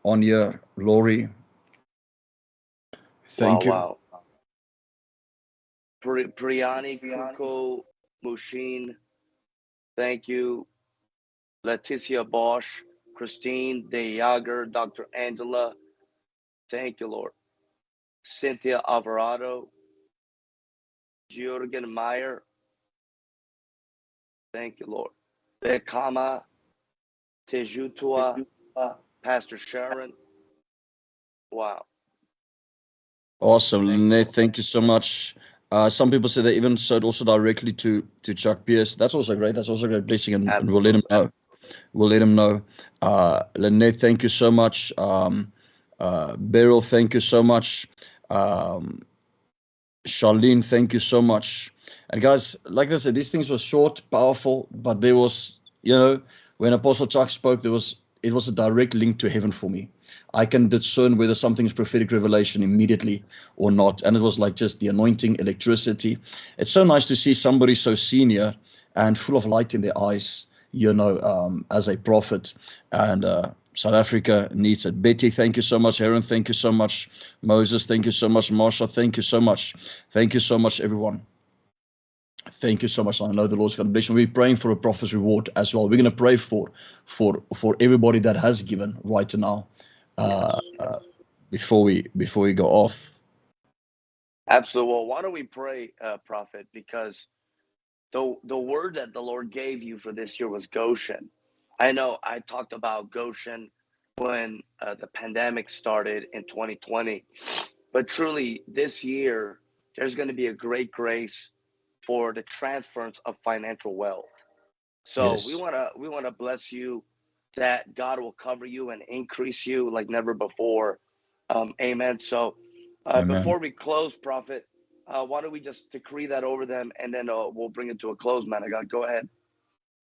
on here. Lori, thank you. Wow, wow. Pri- Priyani, Kuko, Mushin, thank you. Leticia Bosch, Christine De Jager, Dr. Angela, thank you, Lord. Cynthia Alvarado, Jürgen Meyer, thank you, Lord. Bekama, Tejutua, Pastor Sharon. Wow. Awesome, Thank Thank you so much. Uh, some people say they even sowed also directly to to Chuck Pierce. That's also great. That's also a great blessing, and, and we'll let him know. We'll let him know. Uh, Lynette, thank you so much. Um, uh, Beryl, thank you so much. Um, Charlene, thank you so much. And guys, like I said, these things were short, powerful, but there was, you know, when Apostle Chuck spoke, there was it was a direct link to heaven for me. I can discern whether something is prophetic revelation immediately or not. And it was like just the anointing, electricity. It's so nice to see somebody so senior and full of light in their eyes, you know, um, as a prophet. And uh, South Africa needs it. Betty, thank you so much. Aaron, thank you so much. Moses, thank you so much. Marsha, thank you so much. Thank you so much, everyone. Thank you so much. I know the Lord's going to bless you. We're praying for a prophet's reward as well. We're going to pray for for for everybody that has given right now uh, uh, before we before we go off. Absolutely. Well, why don't we pray, uh, Prophet? Because the the word that the Lord gave you for this year was Goshen. I know I talked about Goshen when uh, the pandemic started in 2020, but truly this year there's going to be a great grace for the transference of financial wealth. So Yes. we want to we want to bless you that God will cover you and increase you like never before. Um, amen. So uh, Amen. before we close, Prophet, uh, why don't we just decree that over them and then uh, we'll bring it to a close, man. I got go ahead.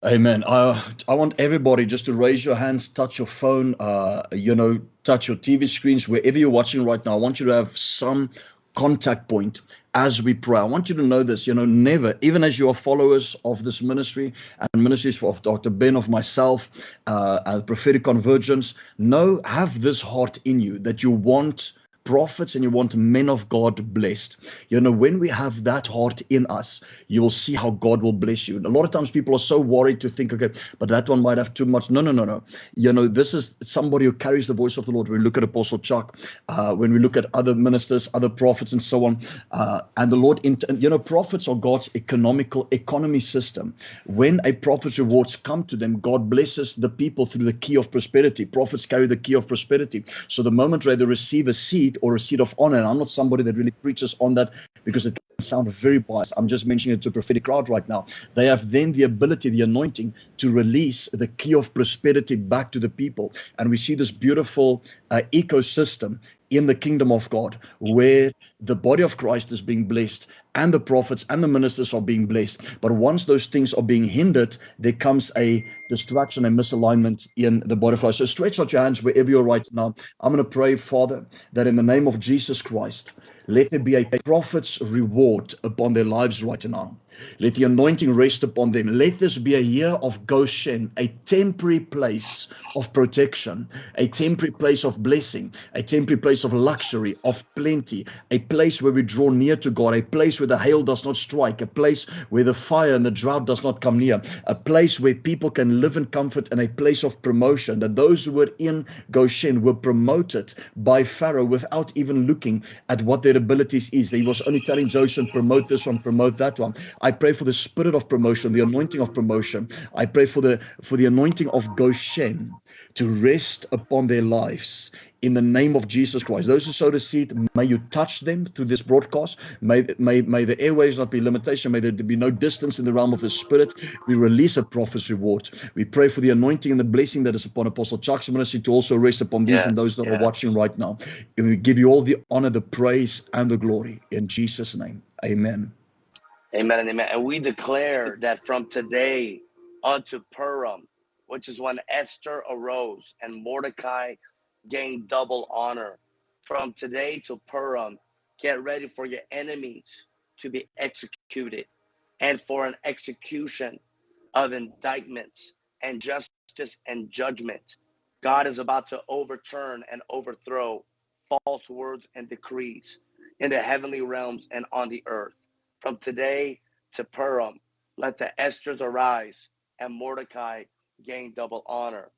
Amen. I I want everybody just to raise your hands, touch your phone, uh, you know, touch your TV screens, wherever you're watching right now. I want you to have some contact point as we pray. I want you to know this, you know, never, even as you are followers of this ministry and ministries of Dr. Ben, of myself, uh, and prophetic convergence, know, have this heart in you that you want prophets and you want men of God blessed. You know, when we have that heart in us, you will see how God will bless you. And a lot of times people are so worried to think, okay, but that one might have too much. No, no, no, no. You know, this is somebody who carries the voice of the Lord. When we look at Apostle Chuck, uh, when we look at other ministers, other prophets, and so on, uh, and the Lord, you know, prophets are God's economical economy system. When a prophet's rewards come to them, God blesses the people through the key of prosperity. Prophets carry the key of prosperity. So the moment where they receive a seed, or a seat of honor. And I'm not somebody that really preaches on that because it can sound very biased. I'm just mentioning it to a prophetic crowd right now. They have then the ability, the anointing to release the key of prosperity back to the people. And we see this beautiful uh, ecosystem in the kingdom of God where the body of Christ is being blessed and the prophets and the ministers are being blessed. But once those things are being hindered, there comes a distraction and misalignment in the body of Christ. So stretch out your hands wherever you're right now. I'm going to pray, Father, that in the name of Jesus Christ, let there be a prophet's reward upon their lives right now. Let the anointing rest upon them. Let this be a year of Goshen, a temporary place of protection, a temporary place of blessing, a temporary place of luxury, of plenty, a place where we draw near to God, a place where the hail does not strike, a place where the fire and the drought does not come near, a place where people can live in comfort and a place of promotion. That those who were in Goshen were promoted by Pharaoh without even looking at what their abilities is. He was only telling Joseph, promote this one, promote that one. I pray for the spirit of promotion, the anointing of promotion. I pray for the for the anointing of Goshen to rest upon their lives in the name of Jesus Christ. Those who sow the seed, may you touch them through this broadcast. May, may, may the airways not be limitation. May there be no distance in the realm of the spirit. We release a prophet's reward. We pray for the anointing and the blessing that is upon Apostle Chuck's ministry to also rest upon these yeah, and those that yeah. are watching right now. And we give you all the honor, the praise, and the glory. In Jesus' name, amen. Amen and amen. And we declare that from today unto Purim, which is when Esther arose and Mordecai gained double honor. From today to Purim, get ready for your enemies to be executed and for an execution of indictments and justice and judgment. God is about to overturn and overthrow false words and decrees in the heavenly realms and on the earth. From today to Purim, let the Esthers arise and Mordecai gain double honor.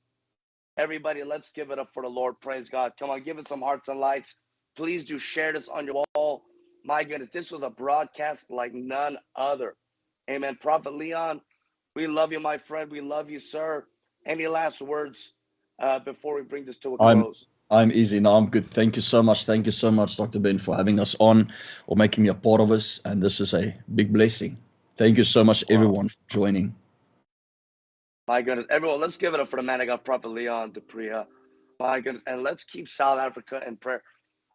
Everybody, let's give it up for the Lord. Praise God. Come on, give us some hearts and lights. Please do share this on your wall. My goodness, this was a broadcast like none other. Amen. Prophet Leon, we love you, my friend. We love you, sir. Any last words uh, before we bring this to a close? I'm, I'm easy. No, I'm good. Thank you so much. Thank you so much, Dr. Ben, for having us on or making me a part of us. And this is a big blessing. Thank you so much, everyone, for joining. My goodness. Everyone, let's give it up for the man of got Prophet Leon du Preez. My goodness. And let's keep South Africa in prayer.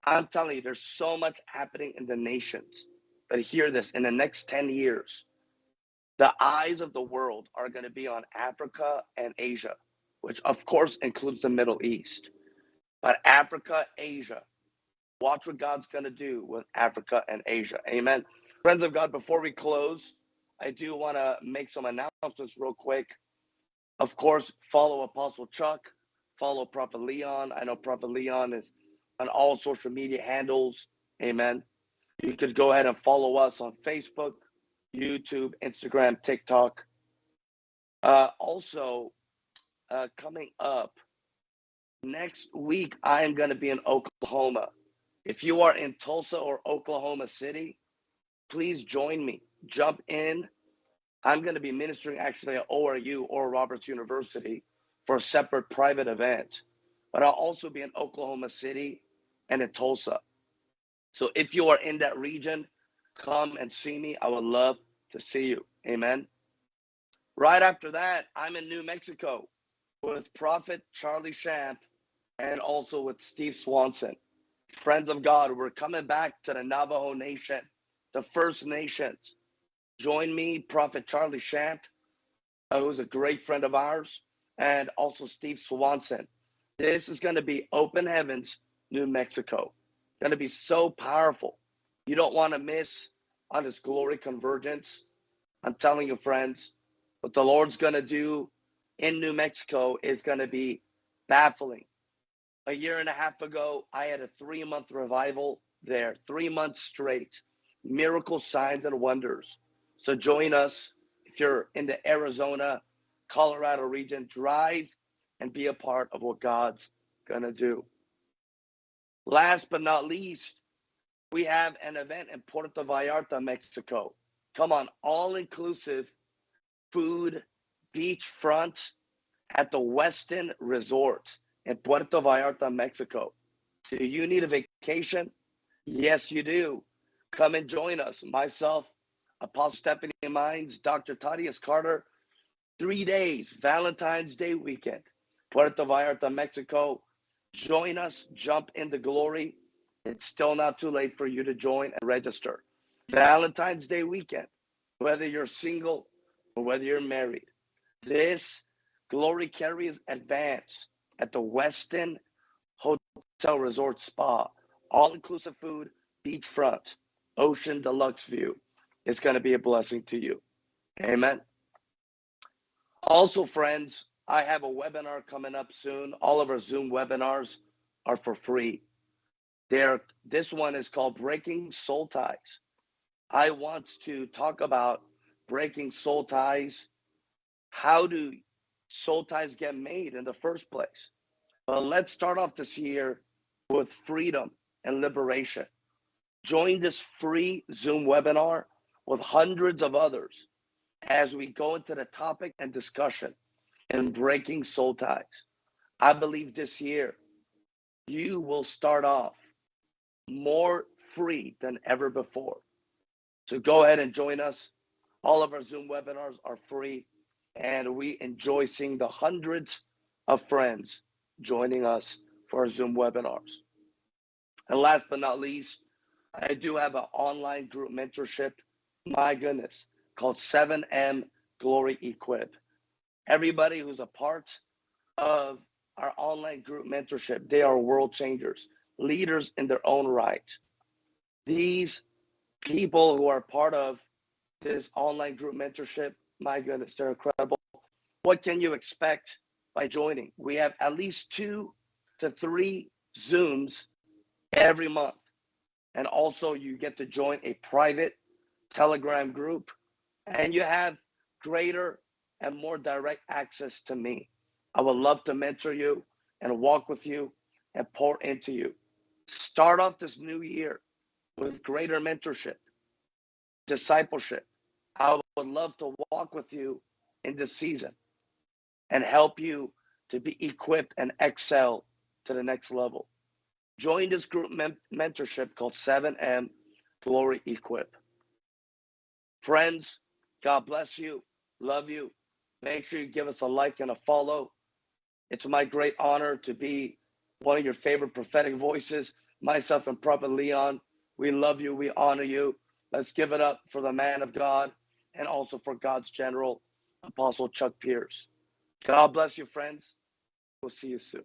I'm telling you, there's so much happening in the nations. But hear this in the next 10 years, the eyes of the world are going to be on Africa and Asia, which of course includes the Middle East. But Africa, Asia, watch what God's going to do with Africa and Asia. Amen. Friends of God, before we close, I do want to make some announcements real quick. Of course, follow Apostle Chuck, follow Prophet Leon. I know Prophet Leon is on all social media handles. Amen. You could go ahead and follow us on Facebook, YouTube, Instagram, TikTok. Uh, also, uh, coming up next week, I am going to be in Oklahoma. If you are in Tulsa or Oklahoma City, please join me. Jump in I'm going to be ministering actually at ORU Oral Roberts University for a separate private event, but I'll also be in Oklahoma City and in Tulsa. So if you are in that region, come and see me. I would love to see you. Amen. Right after that, I'm in New Mexico with Prophet Charlie Shamp and also with Steve Swanson. Friends of God, we're coming back to the Navajo Nation, the First Nations. Join me, Prophet Charlie Shamp, uh, who's a great friend of ours, and also Steve Swanson. This is going to be Open Heavens, New Mexico. Going to be so powerful. You don't want to miss on this glory convergence. I'm telling you, friends, what the Lord's going to do in New Mexico is going to be baffling. A year and a half ago, I had a three month revival there, three months straight, miracle signs and wonders. So join us if you're in the Arizona, Colorado region, drive and be a part of what God's going to do. Last but not least, we have an event in Puerto Vallarta, Mexico. Come on, all inclusive food, beachfront at the Westin Resort in Puerto Vallarta, Mexico. Do you need a vacation? Yes, you do. Come and join us. Myself, Apostle Stephanie Mines, Dr. Thaddeus Carter. Three days, Valentine's Day weekend, Puerto Vallarta, Mexico. Join us, jump into glory. It's still not too late for you to join and register. Valentine's Day weekend, whether you're single or whether you're married. This glory carries advance at the Westin Hotel Resort Spa. All inclusive food, beachfront, ocean deluxe view. It's going to be a blessing to you. Amen. Also, friends, I have a webinar coming up soon. All of our Zoom webinars are for free. There, this one is called Breaking Soul Ties. I want to talk about breaking soul ties. How do soul ties get made in the first place? But let's start off this year with freedom and liberation. Join this free Zoom webinar with hundreds of others as we go into the topic and discussion in breaking soul ties. I believe this year you will start off more free than ever before. So go ahead and join us. All of our Zoom webinars are free, and we enjoy seeing the hundreds of friends joining us for our Zoom webinars. And last but not least, I do have an online group mentorship. My goodness, called 7M Glory Equip. Everybody who's a part of our online group mentorship, they are world changers, leaders in their own right. These people who are part of this online group mentorship, my goodness, they're incredible. What can you expect by joining? We have at least two to three Zooms every month. And also, you get to join a private Telegram group, and you have greater and more direct access to me. I would love to mentor you and walk with you and pour into you. Start off this new year with greater mentorship, discipleship. I would love to walk with you in this season and help you to be equipped and excel to the next level. Join this group mentorship called 7M Glory Equip. Friends, God bless you. Love you. Make sure you give us a like and a follow. It's my great honor to be one of your favorite prophetic voices, myself and Prophet Leon. We love you. We honor you. Let's give it up for the man of God and also for God's general, Apostle Chuck Pierce. God bless you, friends. We'll see you soon.